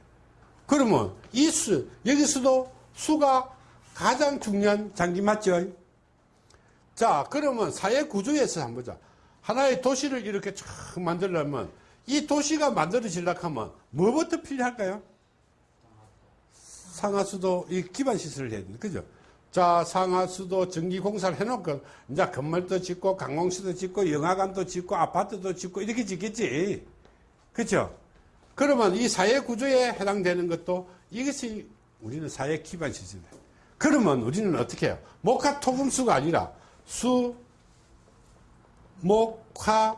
그러면 이 수, 여기서도 수가 가장 중요한 장기 맞죠? 자, 그러면 사회 구조에서 한번 보자. 하나의 도시를 이렇게 쫙 만들려면 이 도시가 만들어지려고 하면 뭐부터 필요할까요? 상하수도 이 기반 시설을 해야 된다. 그죠? 자, 상하수도 전기공사를 해놓고, 이제 건물도 짓고, 강공시도 짓고, 영화관도 짓고, 아파트도 짓고, 이렇게 짓겠지. 그죠? 그러면 이 사회 구조에 해당되는 것도 이것이 우리는 사회 기반 시설이다. 그러면 우리는 어떻게 해요? 목화 토금수가 아니라 수, 목화,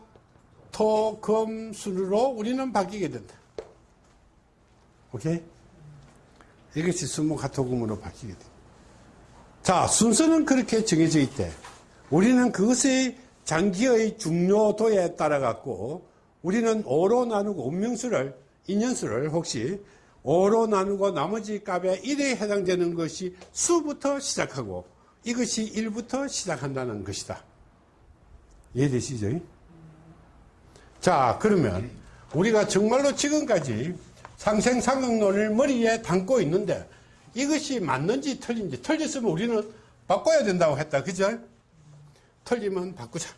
토, 금, 수로 우리는 바뀌게 된다. 오케이? 이것이 수목화 토금으로 바뀌게 된다. 자, 순서는 그렇게 정해져 있대. 우리는 그것의 장기의 중요도에 따라 갖고 우리는 5로 나누고 운명수를, 인연수를 혹시 5로 나누고 나머지 값에 1에 해당되는 것이 수부터 시작하고 이것이 1부터 시작한다는 것이다. 이해되시죠? 자, 그러면 우리가 정말로 지금까지 상생상응론을 머리에 담고 있는데 이것이 맞는지 틀린지 틀렸으면 우리는 바꿔야 된다고 했다. 그죠? 틀리면 바꾸자.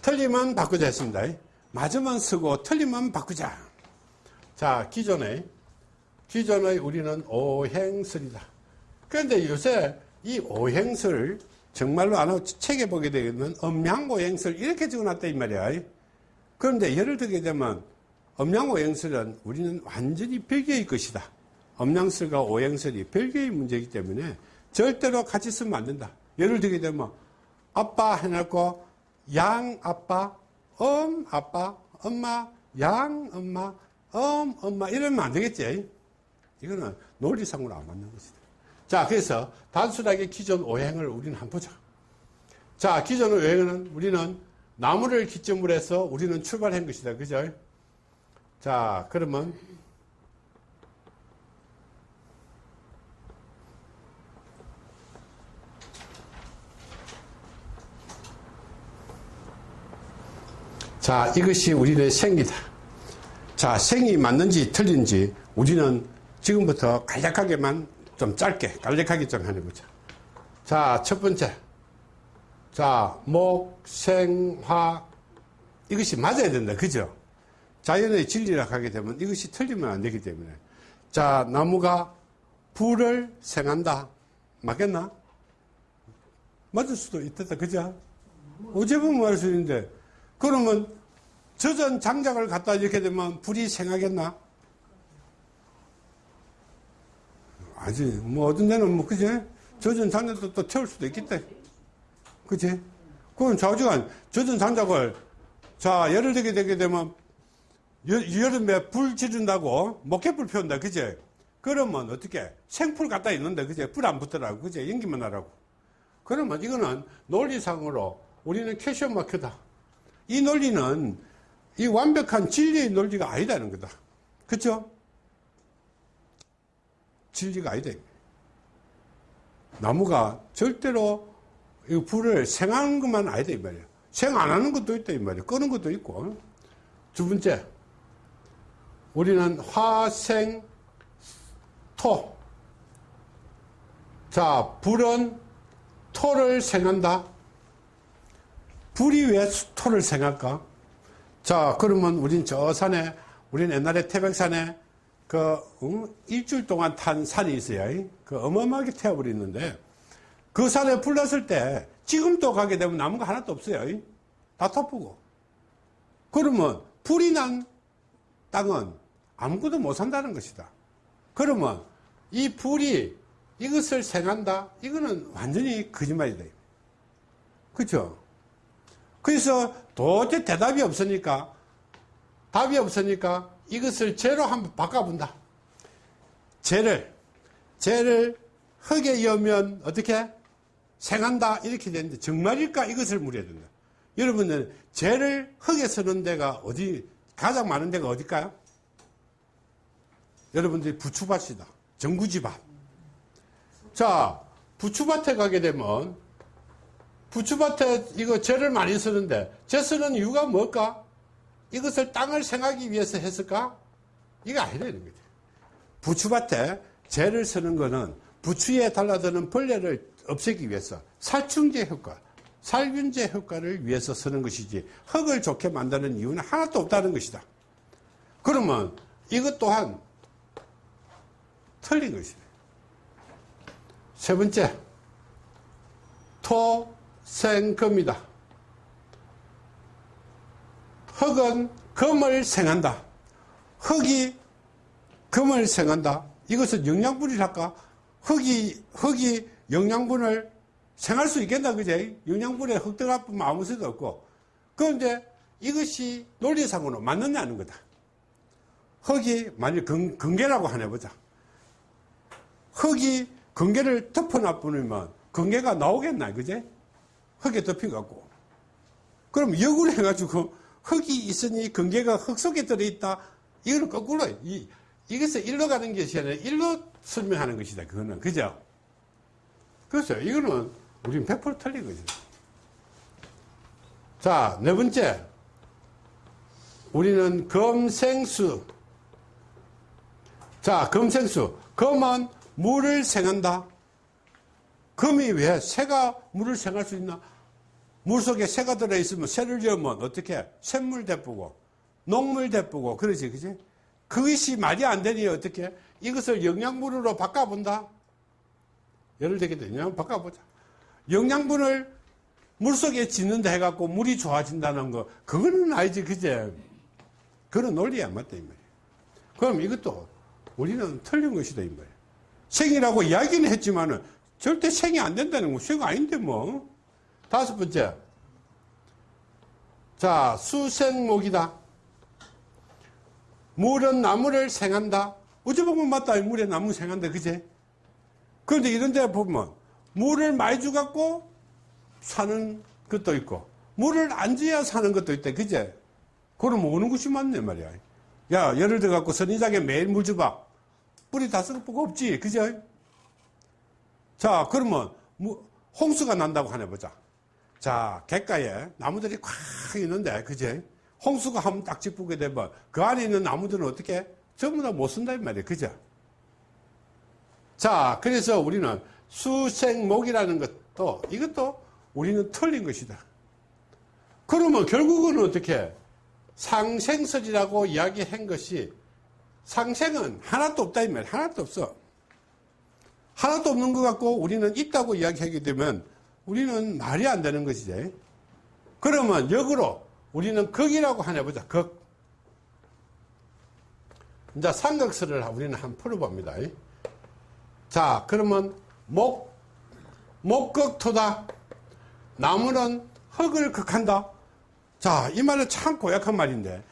틀리면 바꾸자 했습니다. 맞으면 쓰고 틀리면 바꾸자. 자, 기존에 기존의 우리는 오행설이다. 그런데 요새 이 오행설 정말로 안 하고 책에 보게 되면 음양오행설 이렇게 적어놨다 이 말이야. 그런데 예를 들게 되면 음양오행설은 우리는 완전히 별개의 것이다. 음양설과 오행설이 별개의 문제이기 때문에 절대로 같이 쓰면 안 된다. 예를 들게 되면 아빠 해놓고 양 아빠, 엄 아빠, 엄마, 양 엄마, 엄 엄마 이러면 안 되겠지. 이거는 논리상으로 안 맞는 것이다. 자, 그래서 단순하게 기존 오행을 우리는 한번 보자. 자, 기존 오행은 우리는 나무를 기점으로 해서 우리는 출발한 것이다. 그죠? 자, 그러면 자, 이것이 우리의 생이다. 자, 생이 맞는지 틀린지 우리는 지금부터 간략하게만 좀 짧게, 간략하게 좀 해보자. 자, 첫 번째. 자, 목, 생, 화. 이것이 맞아야 된다. 그죠? 자연의 진리라 하게 되면 이것이 틀리면 안 되기 때문에. 자, 나무가 불을 생한다. 맞겠나? 맞을 수도 있다. 그죠? 어제 보면 말할 수 있는데, 그러면 젖은 장작을 갖다 이렇게 되면 불이 생하겠나? 아직, 뭐, 어떤 데는 뭐, 그지? 젖은 장작도 또 태울 수도 있겠다. 그지? 그럼 좌우지간 젖은 장작을, 자, 예를 들게 되게 되면, 여, 여름에 불 지른다고 목회불 피운다. 그지? 그러면 어떻게? 생풀 갖다 있는데, 그지? 불안 붙더라고. 그지? 연기만 하라고. 그러면 이거는 논리상으로 우리는 캐시엄 마크다. 이 논리는 이 완벽한 진리의 논리가 아니다는 거다. 그쵸? 진리가 아니다. 나무가 절대로 이 불을 생하는 것만 아니다. 이 말이야. 생 안 하는 것도 있다. 이 말이야. 끄는 것도 있고. 두 번째. 우리는 화생, 토. 자, 불은 토를 생한다. 불이 왜 토를 생할까? 자, 그러면 우린 저 산에, 우린 옛날에 태백산에 그, 응? 일주일 동안 탄 산이 있어요. 그 어마어마하게 태워버리는데, 그 산에 불 났을 때, 지금도 가게 되면 나무가 하나도 없어요. 다 터프고. 그러면 불이 난 땅은 아무것도 못 산다는 것이다. 그러면 이 불이 이것을 생한다? 이거는 완전히 거짓말이다. 그렇죠? 그래서 도저히 대답이 없으니까 답이 없으니까 이것을 죄로 한번 바꿔본다. 죄를 죄를 흙에 여면 어떻게 생한다 이렇게 되는데 정말일까 이것을 물어야 된다. 여러분들 죄를 흙에 쓰는 데가 어디 가장 많은 데가 어딜까요? 여러분들이 부추밭이다. 정구지밭. 자 부추밭에 가게 되면 부추밭에 이거 재를 많이 쓰는데 재 쓰는 이유가 뭘까? 이것을 땅을 생하기 위해서 했을까? 이거 아니라는 거지. 부추밭에 재를 쓰는 거는 부추에 달라드는 벌레를 없애기 위해서 살충제 효과, 살균제 효과를 위해서 쓰는 것이지 흙을 좋게 만드는 이유는 하나도 없다는 것이다. 그러면 이것 또한 틀린 것이다. 세 번째, 토, 생금이다. 흙은 금을 생한다. 흙이 금을 생한다. 이것은 영양분이랄까? 흙이, 흙이 영양분을 생할 수 있겠나, 그제? 영양분에 흙 들어가면 아무 수도 없고. 그런데 이것이 논리상으로 맞느냐는 거다. 흙이 만약 근, 근계라고 하나 보자. 흙이 근계를 덮어놔 버리면 근계가 나오겠나, 그제? 흙에 덮여갖고. 그럼 역으로 해가지고 흙이 있으니 근계가 흙 속에 들어있다. 이거는 거꾸로, 이, 이것을 일로 가는 것이 아니라 일로 설명하는 것이다. 그거는. 그죠? 그래서 이거는 우리는 100% 틀린 거죠. 자, 네 번째. 우리는 검생수. 자, 검생수. 검은 물을 생한다. 금이 왜 새가 물을 생할 수 있나? 물 속에 새가 들어있으면 새를 열면 어떻게? 샘물 대쁘고, 녹물 대쁘고, 그러지, 그지? 그것이 말이 안 되니 어떻게? 이것을 영양분으로 바꿔본다? 예를 들게 되면 바꿔보자. 영양분을 물속에 짓는다 해갖고 물이 좋아진다는 거, 그거는 아니지, 그제? 그런 논리야, 맞다, 이 말이야. 그럼 이것도 우리는 틀린 것이다, 이 말이야. 생이라고 이야기는 했지만은 절대 생이 안 된다는 거, 생 아닌데 뭐. 다섯 번째. 자, 수생목이다. 물은 나무를 생한다. 어찌 보면 맞다. 물에 나무 생한다. 그제? 그런데 이런 데 보면 물을 많이 주갖고 사는 것도 있고 물을 안 줘야 사는 것도 있다. 그제? 그럼 어느 것이 맞네 말이야. 야, 예를 들어 갖고 선인장에 매일 물 줘봐. 뿌리 다거 없지. 그죠? 자, 그러면 뭐 홍수가 난다고 하나 보자. 자, 객가에 나무들이 꽉 있는데, 그제? 홍수가 한번 딱 짚게 되면 그 안에 있는 나무들은 어떻게? 전부 다 못 쓴다, 이 말이에요. 그죠? 자, 그래서 우리는 수생목이라는 것도 이것도 우리는 틀린 것이다. 그러면 결국은 어떻게? 상생설이라고 이야기한 것이 상생은 하나도 없다, 이 말이에요. 하나도 없어. 하나도 없는 것 같고 우리는 있다고 이야기하게 되면 우리는 말이 안 되는 것이지. 그러면 역으로 우리는 극이라고 하나 보자. 극. 이제 삼각설을 우리는 한번 풀어봅니다. 자, 그러면 목, 목극토다. 나무는 흙을 극한다. 자, 이 말은 참 고약한 말인데,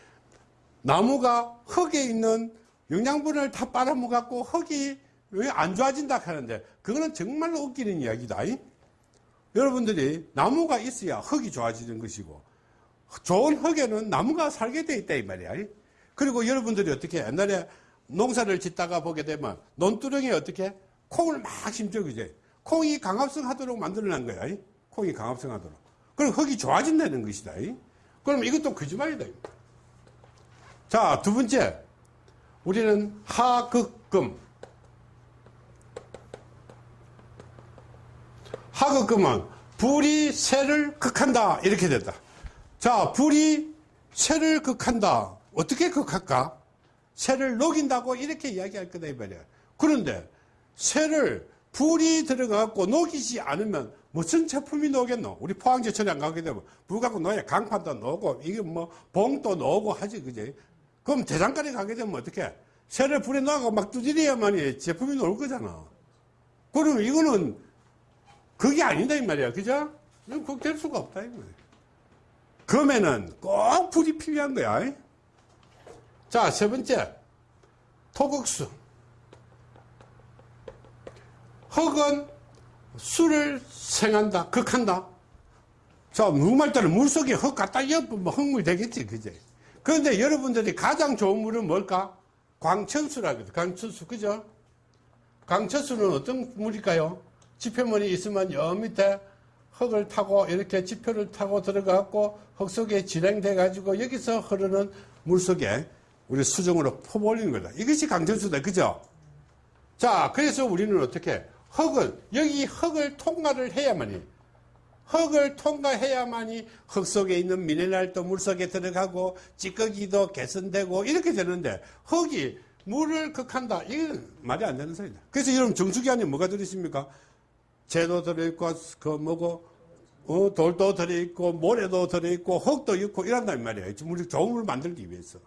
나무가 흙에 있는 영양분을 다 빨아먹었고, 흙이 왜 안 좋아진다 하는데, 그거는 정말로 웃기는 이야기다. 여러분들이 나무가 있어야 흙이 좋아지는 것이고, 좋은 흙에는 나무가 살게 돼 있다, 이 말이야. 그리고 여러분들이 어떻게 옛날에 농사를 짓다가 보게 되면 논두렁에 어떻게 콩을 막 심죠, 그제? 콩이 강합성 하도록 만들어낸 거야. 콩이 강합성 하도록. 그럼 흙이 좋아진다는 것이다. 그럼 이것도 거짓말이다. 자, 두 번째. 우리는 하극금. 하극금은 불이 새를 극한다. 이렇게 됐다. 자, 불이 새를 극한다. 어떻게 극할까? 새를 녹인다고 이렇게 이야기할 거다, 이 말이야. 그런데 새를 불이 들어가고 녹이지 않으면 무슨 제품이 녹겠노? 우리 포항제철에 안 가게 되면 불 갖고 녹여 강판도 녹고 이게 뭐 봉도 녹고 하지, 그지? 그럼 대장간에 가게 되면 어떻게? 새를 불에 넣고 막 두드려야만 이 제품이 나올 거잖아. 그러면 이거는 그게 아니다, 이 말이야. 그죠? 그거 될 수가 없다, 이 말이야. 그러면은 꼭 불이 필요한 거야. 자, 세 번째. 토극수. 흙은 술을 생한다, 극한다. 자, 따라 물속에 흙 갖다 엿보면 흙물 되겠지, 그제? 그런데 여러분들이 가장 좋은 물은 뭘까? 광천수라거든. 광천수, 그죠? 광천수는 어떤 물일까요? 지표물이 있으면 여 밑에 흙을 타고 이렇게 지표를 타고 들어가고 흙 속에 진행돼 가지고 여기서 흐르는 물 속에 우리 수정으로 퍼버리는 거다. 이것이 강천수다. 그죠? 자, 그래서 우리는 어떻게 흙을 여기 흙을 통과를 해야만이 흙을 통과해야만이 흙 속에 있는 미네랄도 물 속에 들어가고 찌꺼기도 개선되고 이렇게 되는데 흙이 물을 극한다. 이건 말이 안 되는 소리다. 그래서 여러분 정수기 안에 뭐가 들어있습니까? 재도 들어있고 그 뭐고 어, 돌도 들어있고 모래도 들어있고 흙도 있고 이런단 말이에요. 우리 물 만들기 위해서.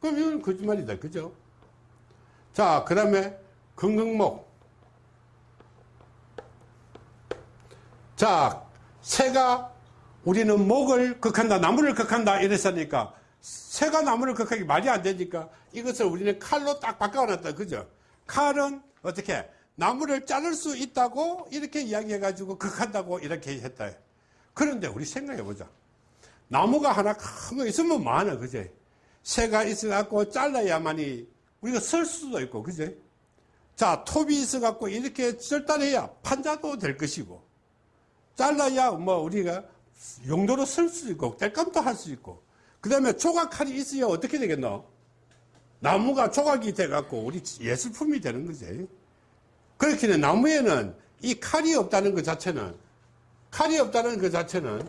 그럼 이건 거짓말이다. 그죠? 자, 그 다음에 금강목. 자, 새가 우리는 목을 극한다, 나무를 극한다 이랬으니까 새가 나무를 극하기 말이 안 되니까 이것을 우리는 칼로 딱 바꿔놨다. 그죠? 칼은 어떻게 나무를 자를 수 있다고 이렇게 이야기해가지고 극한다고 이렇게 했다. 그런데 우리 생각해보자. 나무가 하나 큰 거 있으면 많아. 그제? 새가 있어갖고 잘라야만이 우리가 설 수도 있고. 그제? 자, 톱이 있어갖고 이렇게 절단해야 판자도 될 것이고. 잘라야 뭐 우리가 용도로 쓸 수 있고 뗄감도 할 수 있고 그 다음에 조각칼이 있어야 어떻게 되겠노? 나무가 조각이 돼갖고 우리 예술품이 되는 거지 그렇기는 나무에는 이 칼이 없다는 것 자체는 칼이 없다는 것 자체는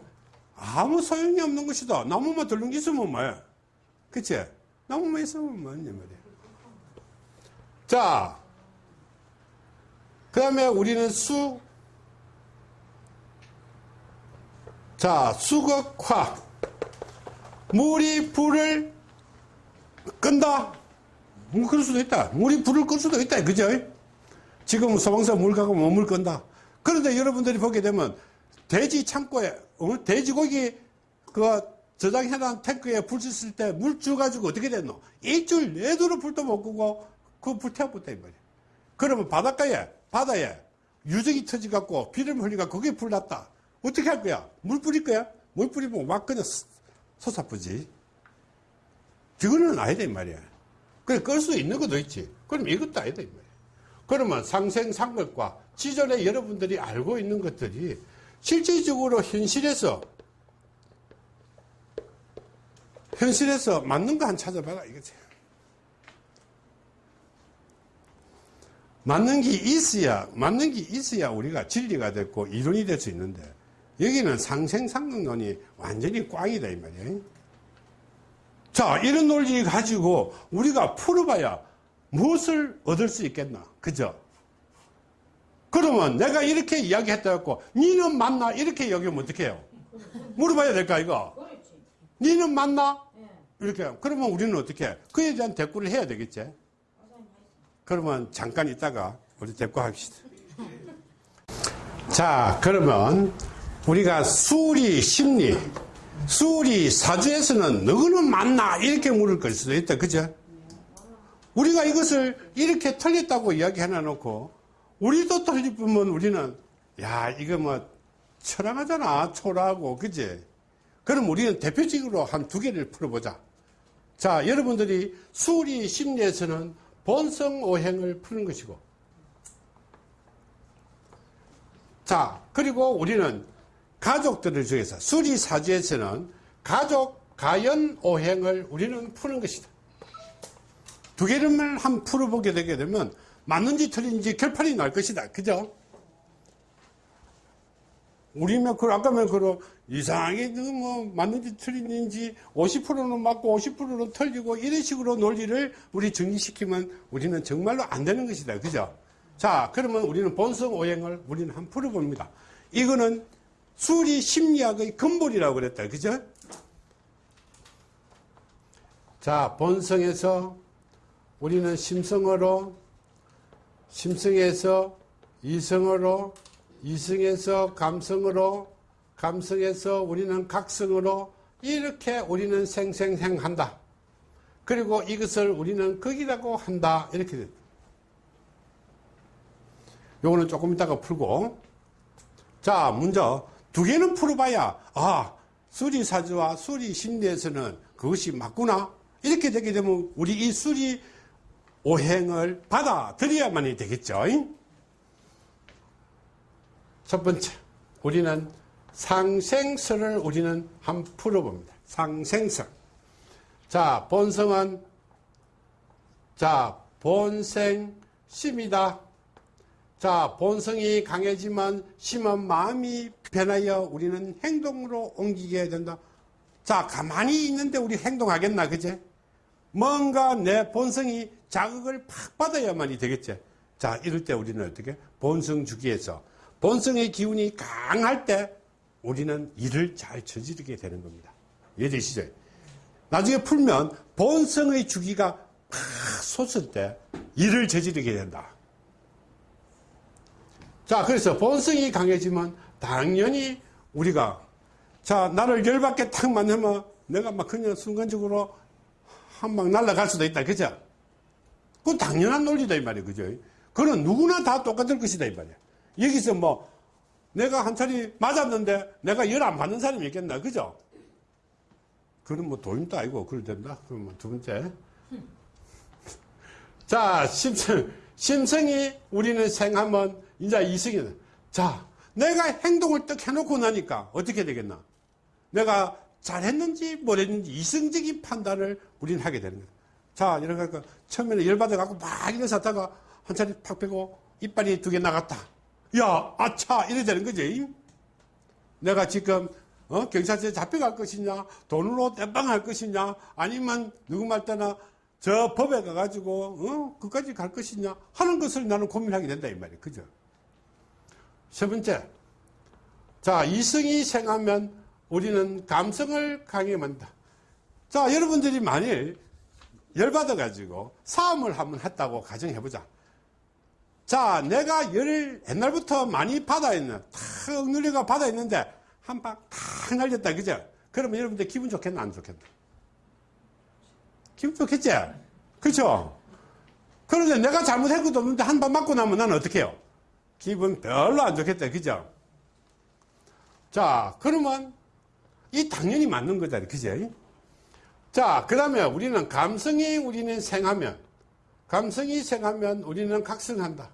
아무 소용이 없는 것이다 나무만 들른 게 있으면 뭐야 그치? 나무만 있으면 뭐냐 말이야 자, 그 다음에 우리는 수, 자, 수극화. 물이 불을 끈다. 뭐 그럴 수도 있다. 물이 불을 끌 수도 있다. 그죠? 지금 소방서 물 가고 뭐물 끈다. 그런데 여러분들이 보게 되면 돼지 창고에, 어? 돼지고기 그 저장해놓은 탱크에 불 쳤을 때물 주가지고 어떻게 됐노? 일주일 내도록 불도 못 끄고 그 불 태워붙다 이 말이야. 그러면 바닷가에, 바다에 유적이 터져갖고 비를 흘리가 거기에 불 났다. 어떻게 할 거야? 물 뿌릴 거야? 물 뿌리면 막 그냥 솟아쁘지. 그거는 아니다 이 말이야. 그래 끌 수 있는 것도 있지. 그럼 이것도 아니다 이 말이야. 그러면 상생상극과 지전에 여러분들이 알고 있는 것들이 실질적으로 현실에서 현실에서 맞는 거 한 찾아봐라 이거지. 맞는 게 있어야 맞는 게 있어야 우리가 진리가 됐고 이론이 될 수 있는데 여기는 상생상극론이 완전히 꽝이다 이 말이에요. 자 이런 논리 가지고 우리가 풀어봐야 무엇을 얻을 수 있겠나 그죠? 그러면 내가 이렇게 이야기했다 했고 니는 맞나 이렇게 여기면 어떻게 해요? 물어봐야 될까 이거? 니는 맞나? 예. 이렇게 그러면 우리는 어떻게 해? 그에 대한 대꾸를 해야 되겠지? 그러면 잠깐 있다가 우리 대꾸합시다. 자, 그러면 우리가 수리 심리, 수리 사주에서는 너는 맞나? 이렇게 물을 걸 수도 있다. 그죠? 우리가 이것을 이렇게 틀렸다고 이야기 해놔놓고 우리도 틀리면 우리는 야, 이거 뭐 철학하잖아. 초라하고. 그지? 그럼 우리는 대표적으로 한 두 개를 풀어보자. 자, 여러분들이 수리 심리에서는 본성 오행을 푸는 것이고, 자, 그리고 우리는 가족들을 중에서 수리 사주에서는 가족 가연 오행을 우리는 푸는 것이다. 두 개를 한 풀어보게 되게 되면 맞는지 틀린지 결판이 날 것이다. 그죠? 우리면 그 아까면 그 이상하게 그뭐 맞는지 틀린지 50%는 맞고 50%는 틀리고 이런 식으로 논리를 우리 정리시키면 우리는 정말로 안 되는 것이다. 그죠? 자, 그러면 우리는 본성 오행을 우리는 한번 풀어봅니다. 이거는 수리 심리학의 근본이라고 그랬다. 그죠? 자, 본성에서 우리는 심성으로, 심성에서 이성으로, 이성에서 감성으로, 감성에서 우리는 각성으로 이렇게 우리는 생생생한다. 그리고 이것을 우리는 극이라고 한다. 이렇게 됐다. 요거는 조금 이따가 풀고. 자, 먼저 두 개는 풀어봐야, 아, 수리사주와 수리심리에서는 그것이 맞구나. 이렇게 되게 되면 우리 이 수리 오행을 받아들여야만이 되겠죠. 첫 번째, 우리는 상생설을 우리는 한 풀어봅니다. 상생설. 자, 본성은, 자, 본생 심이다. 자, 본성이 강해지면 심한 마음이 변하여 우리는 행동으로 옮기게 된다. 자, 가만히 있는데 우리 행동하겠나, 그제? 뭔가 내 본성이 자극을 팍 받아야만이 되겠지. 자, 이럴 때 우리는 어떻게? 본성 주기에서 본성의 기운이 강할 때 우리는 일을 잘 저지르게 되는 겁니다. 이해되시죠? 나중에 풀면 본성의 주기가 팍 솟을 때 일을 저지르게 된다. 자, 그래서 본성이 강해지면 당연히 우리가 자, 나를 열받게 탁 만나면 내가 막 그냥 순간적으로 한 방 날아갈 수도 있다. 그죠? 그건 당연한 논리다. 이 말이에요. 그죠? 그건 누구나 다 똑같을 것이다. 이 말이에요. 여기서 뭐 내가 한 차례 맞았는데 내가 열 안 받는 사람이 있겠나. 그죠? 그건 뭐 도인도 아니고 그럴 된다. 그럼 뭐두 번째. 자, 심성, 심성이 우리는 생하면 이제 이성이다. 자, 내가 행동을 딱 해놓고 나니까 어떻게 되겠나? 내가 잘했는지 못했는지 이성적인 판단을 우리는 하게 되는 거다. 자, 이러니까 처음에는 열받아갖고 막 이래서 하다가 한 차례 팍 빼고 이빨이 두 개 나갔다. 야, 아차! 이래 되는 거지. 내가 지금 어? 경찰서에 잡혀갈 것이냐, 돈으로 땜빵할 것이냐, 아니면 누구 말 때나 저 법에 가가지고 어? 그까지 갈 것이냐 하는 것을 나는 고민하게 된다 이 말이에요. 그죠? 세 번째, 자 이성이 생하면 우리는 감성을 만든다. 자, 여러분들이 만일 열받아가지고 싸움을 한번 했다고 가정해보자. 자, 내가 열을 옛날부터 많이 받아있는, 탁 눌려가 받아있는데, 한 방 탁 날렸다, 그죠? 그러면 여러분들 기분 좋겠나, 안 좋겠나? 기분 좋겠지? 그렇죠? 그런데 내가 잘못한 것도 없는데 한 방 맞고 나면 나는 어떻게 해요? 기분 별로 안 좋겠다, 그죠? 자, 그러면 이 당연히 맞는 거잖아요, 그죠? 자, 그 다음에 우리는 감성이 우리는 생하면, 감성이 생하면 우리는 각성한다.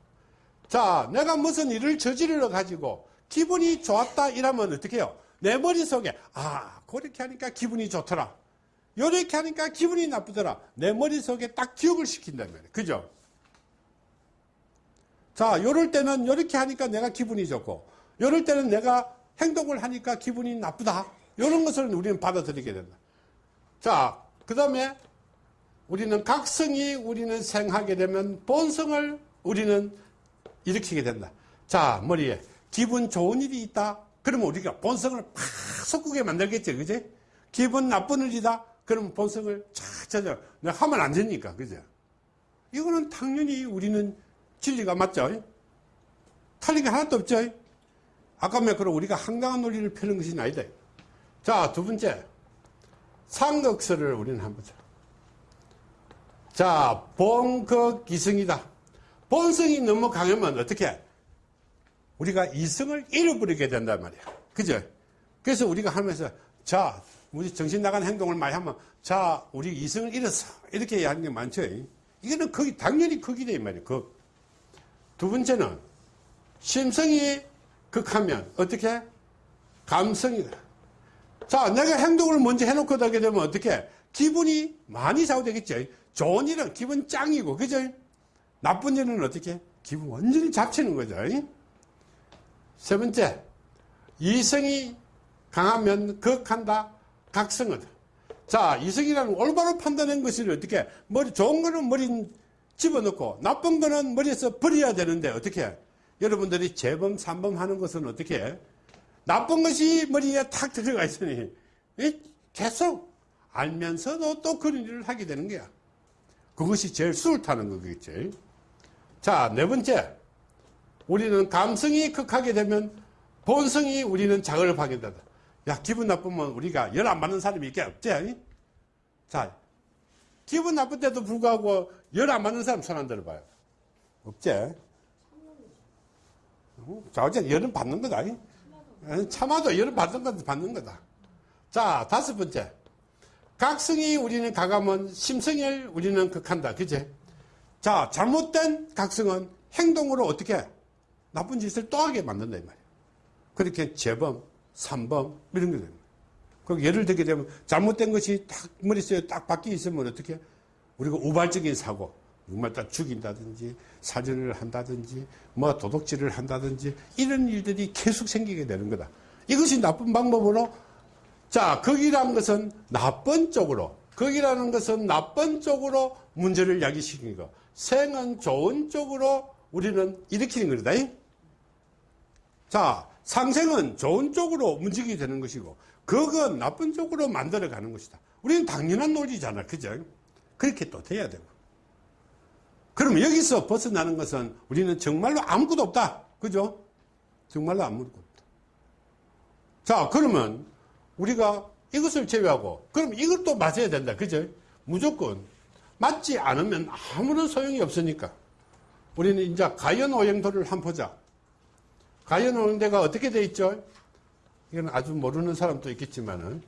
자, 내가 무슨 일을 저지르러 가지고 기분이 좋았다 이러면 어떻게 해요? 내 머릿속에, 아, 그렇게 하니까 기분이 좋더라. 요렇게 하니까 기분이 나쁘더라. 내 머릿속에 딱 기억을 말이에요. 그죠? 자, 요럴 때는 요렇게 하니까 내가 기분이 좋고, 요럴 때는 내가 행동을 하니까 기분이 나쁘다. 요런 것을 우리는 받아들이게 된다. 자, 그 다음에 우리는 각성이 우리는 생하게 되면 본성을 우리는 일으키게 된다. 자, 머리에 기분 좋은 일이 있다. 그러면 우리가 본성을 팍 솟구게 만들겠죠. 그지? 기분 나쁜 일이다. 그러면 본성을 착 찾아. 내가 하면 안 되니까. 그죠? 이거는 당연히 우리는 진리가 맞죠? 게 하나도 없죠? 아까 말 그럼 우리가 황당한 논리를 펴는 것이 아니다. 자, 두 번째. 상극설을 우리는 한번 보자. 자, 본극이성이다. 본성이 너무 강하면 어떻게? 우리가 이성을 잃어버리게 된단 말이야. 그죠? 그래서 우리가 하면서, 자, 우리 정신 나간 행동을 많이 하면, 자, 우리 이성을 잃었어. 이렇게 하는 게 많죠. 이거는 거기, 당연히 극이다, 이 말이야. 극. 두 번째는, 심성이 극하면, 어떻게? 감성이다. 자, 내가 행동을 먼저 해놓고 하게 되면 어떻게? 기분이 많이 좌우되겠죠. 좋은 일은 기분 짱이고, 그죠? 나쁜 일은 어떻게? 기분 완전히 잡치는 거죠. 세 번째, 이성이 강하면 극한다, 각성하다. 자, 이성이라는 올바로 판단한 것을 어떻게, 머리, 좋은 거는 머리 집어넣고, 나쁜 거는 머리에서 버려야 되는데, 어떻게? 여러분들이 재범, 삼범 하는 것은 어떻게? 나쁜 것이 머리에 탁 들어가 있으니, 계속 알면서도 또 그런 일을 하게 되는 거야. 그것이 제일 수를 타는 거겠지. 자, 네 번째. 우리는 감성이 극하게 되면 본성이 우리는 자극을 받게 된다. 야, 기분 나쁘면 우리가 열 안 받는 사람이 있게 없지? 자, 기분 나쁠 때도 불구하고 열 안 받는 사람 손 안 들어봐요. 없지? 자, 어쨌든 열은 받는 거다. 참아도 열은 받는 거다, 받는 거다. 자, 다섯 번째. 각성이 우리는 가감은 심성을 우리는 극한다. 그제? 자, 잘못된 각성은 행동으로 어떻게 나쁜 짓을 또 하게 만든다. 이 말이에요. 그렇게 재범, 삼범, 이런 게 됩니다. 그 예를 들게 되면 잘못된 것이 딱 머릿속에 딱 박혀 있으면 어떻게? 우리가 우발적인 사고, 정말 딱 죽인다든지, 사진을 한다든지, 뭐 도둑질을 한다든지, 이런 일들이 계속 생기게 되는 거다. 이것이 나쁜 방법으로 자, 거기라는 것은 나쁜 쪽으로, 거기라는 것은 나쁜 쪽으로 문제를 야기시키는 거. 생은 좋은 쪽으로 우리는 일으키는 거다. 자, 상생은 좋은 쪽으로 움직이게 되는 것이고, 그건 나쁜 쪽으로 만들어 가는 것이다. 우리는 당연한 논리잖아. 그죠? 그렇게 또 돼야 되고. 그럼 여기서 벗어나는 것은 우리는 정말로 아무것도 없다. 그죠? 정말로 아무것도 없다. 자, 그러면 우리가 이것을 제외하고 그럼 이것도 맞아야 된다. 그죠? 무조건 맞지 않으면 아무런 소용이 없으니까 우리는 이제 가연오행도를 한번 보자. 가연오행도가 어떻게 돼 있죠? 이건 아주 모르는 사람도 있겠지만은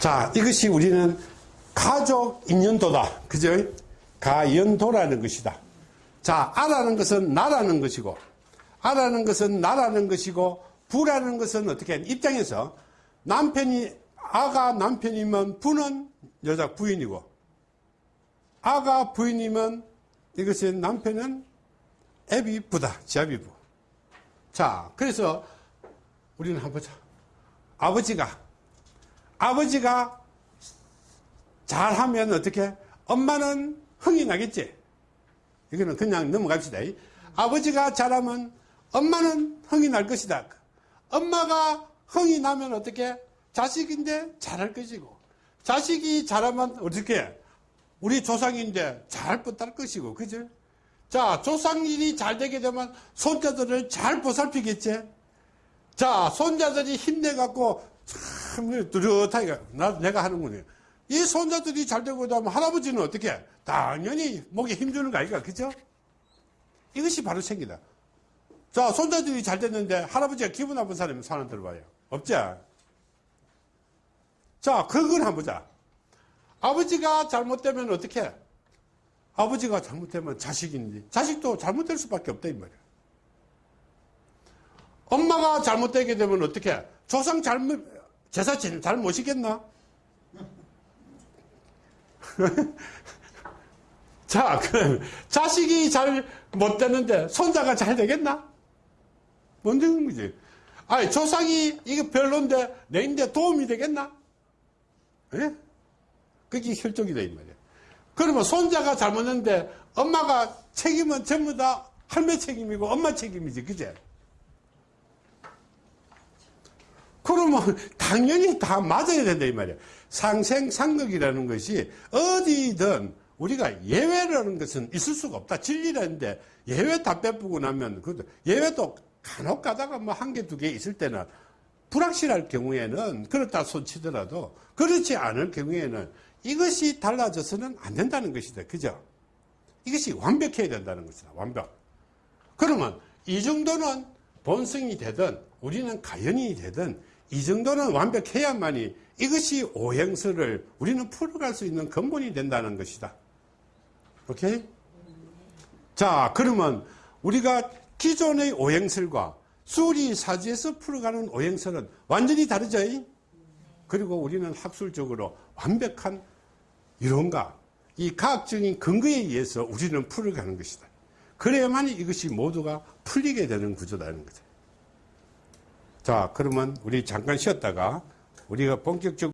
자, 이것이 우리는 가족 인연도다. 그죠? 가연도라는 것이다. 자, 아라는 것은 나라는 것이고, 아라는 것은 나라는 것이고, 부라는 것은 어떻게 입장에서 남편이, 아가 남편이면 부는 여자 부인이고, 아가 부인이면 이것이 남편은 애비 부다. 지아비 부. 자, 그래서 우리는 한번 보자. 아버지가, 아버지가 잘하면 어떻게? 엄마는 흥이 나겠지? 이거는 그냥 넘어갑시다. 아버지가 잘하면 엄마는 흥이 날 것이다. 엄마가 흥이 나면 어떻게? 자식인데 잘할 것이고, 자식이 잘하면 어떻게? 우리 조상인데 잘 뻗을 것이고, 그죠? 자, 조상 일이 잘 되게 되면 손자들을 잘 보살피겠지? 자, 손자들이 힘내갖고 참 뚜렷하게 나, 내가 하는군요. 이 손자들이 잘 되고 나면 할아버지는 어떻게? 당연히 목에 힘주는 거 아이가, 그죠? 이것이 바로 생기다. 자, 손자들이 잘 됐는데 할아버지가 기분 나쁜 사람이 사람 들어봐요. 없죠? 자, 그걸 한번 보자. 아버지가 잘못되면 어떻게? 아버지가 잘못되면 자식인지, 자식도 잘못될 수밖에 없다, 이 말이야. 엄마가 잘못되게 되면 어떻게? 조상 잘못, 제사 잘 모시겠나? 자, 그럼 자식이 잘 못 되는데 손자가 잘 되겠나? 못 되는 거지. 아니, 조상이 이거 별론데 내 인데 도움이 되겠나? 예? 그게 혈족이다, 이 말이야. 그러면 손자가 잘못했는데 엄마가 책임은 전부 다 할매 책임이고 엄마 책임이지, 그제? 그러면 당연히 다 맞아야 된다 이 말이야. 상생상극이라는 것이 어디든 우리가 예외라는 것은 있을 수가 없다. 진리라는데 예외 다 빼보고 나면 그 예외도 간혹 가다가 뭐 한 개 두 개 있을 때는 불확실할 경우에는 그렇다 손치더라도 그렇지 않을 경우에는 이것이 달라져서는 안 된다는 것이다. 그죠? 이것이 완벽해야 된다는 것이다. 완벽. 그러면 이 정도는 본성이 되든 우리는 가연이 되든 이 정도는 완벽해야만이 이것이 오행설을 우리는 풀어갈 수 있는 근본이 된다는 것이다. 오케이? 자, 그러면 우리가 기존의 오행설과 수리사지에서 풀어가는 오행설은 완전히 다르죠? 그리고 우리는 학술적으로 완벽한 이론과 이 과학적인 근거에 의해서 우리는 풀어가는 것이다. 그래야만 이것이 모두가 풀리게 되는 구조다는 거죠. 자, 그러면 우리 잠깐 쉬었다가 우리가 본격적으로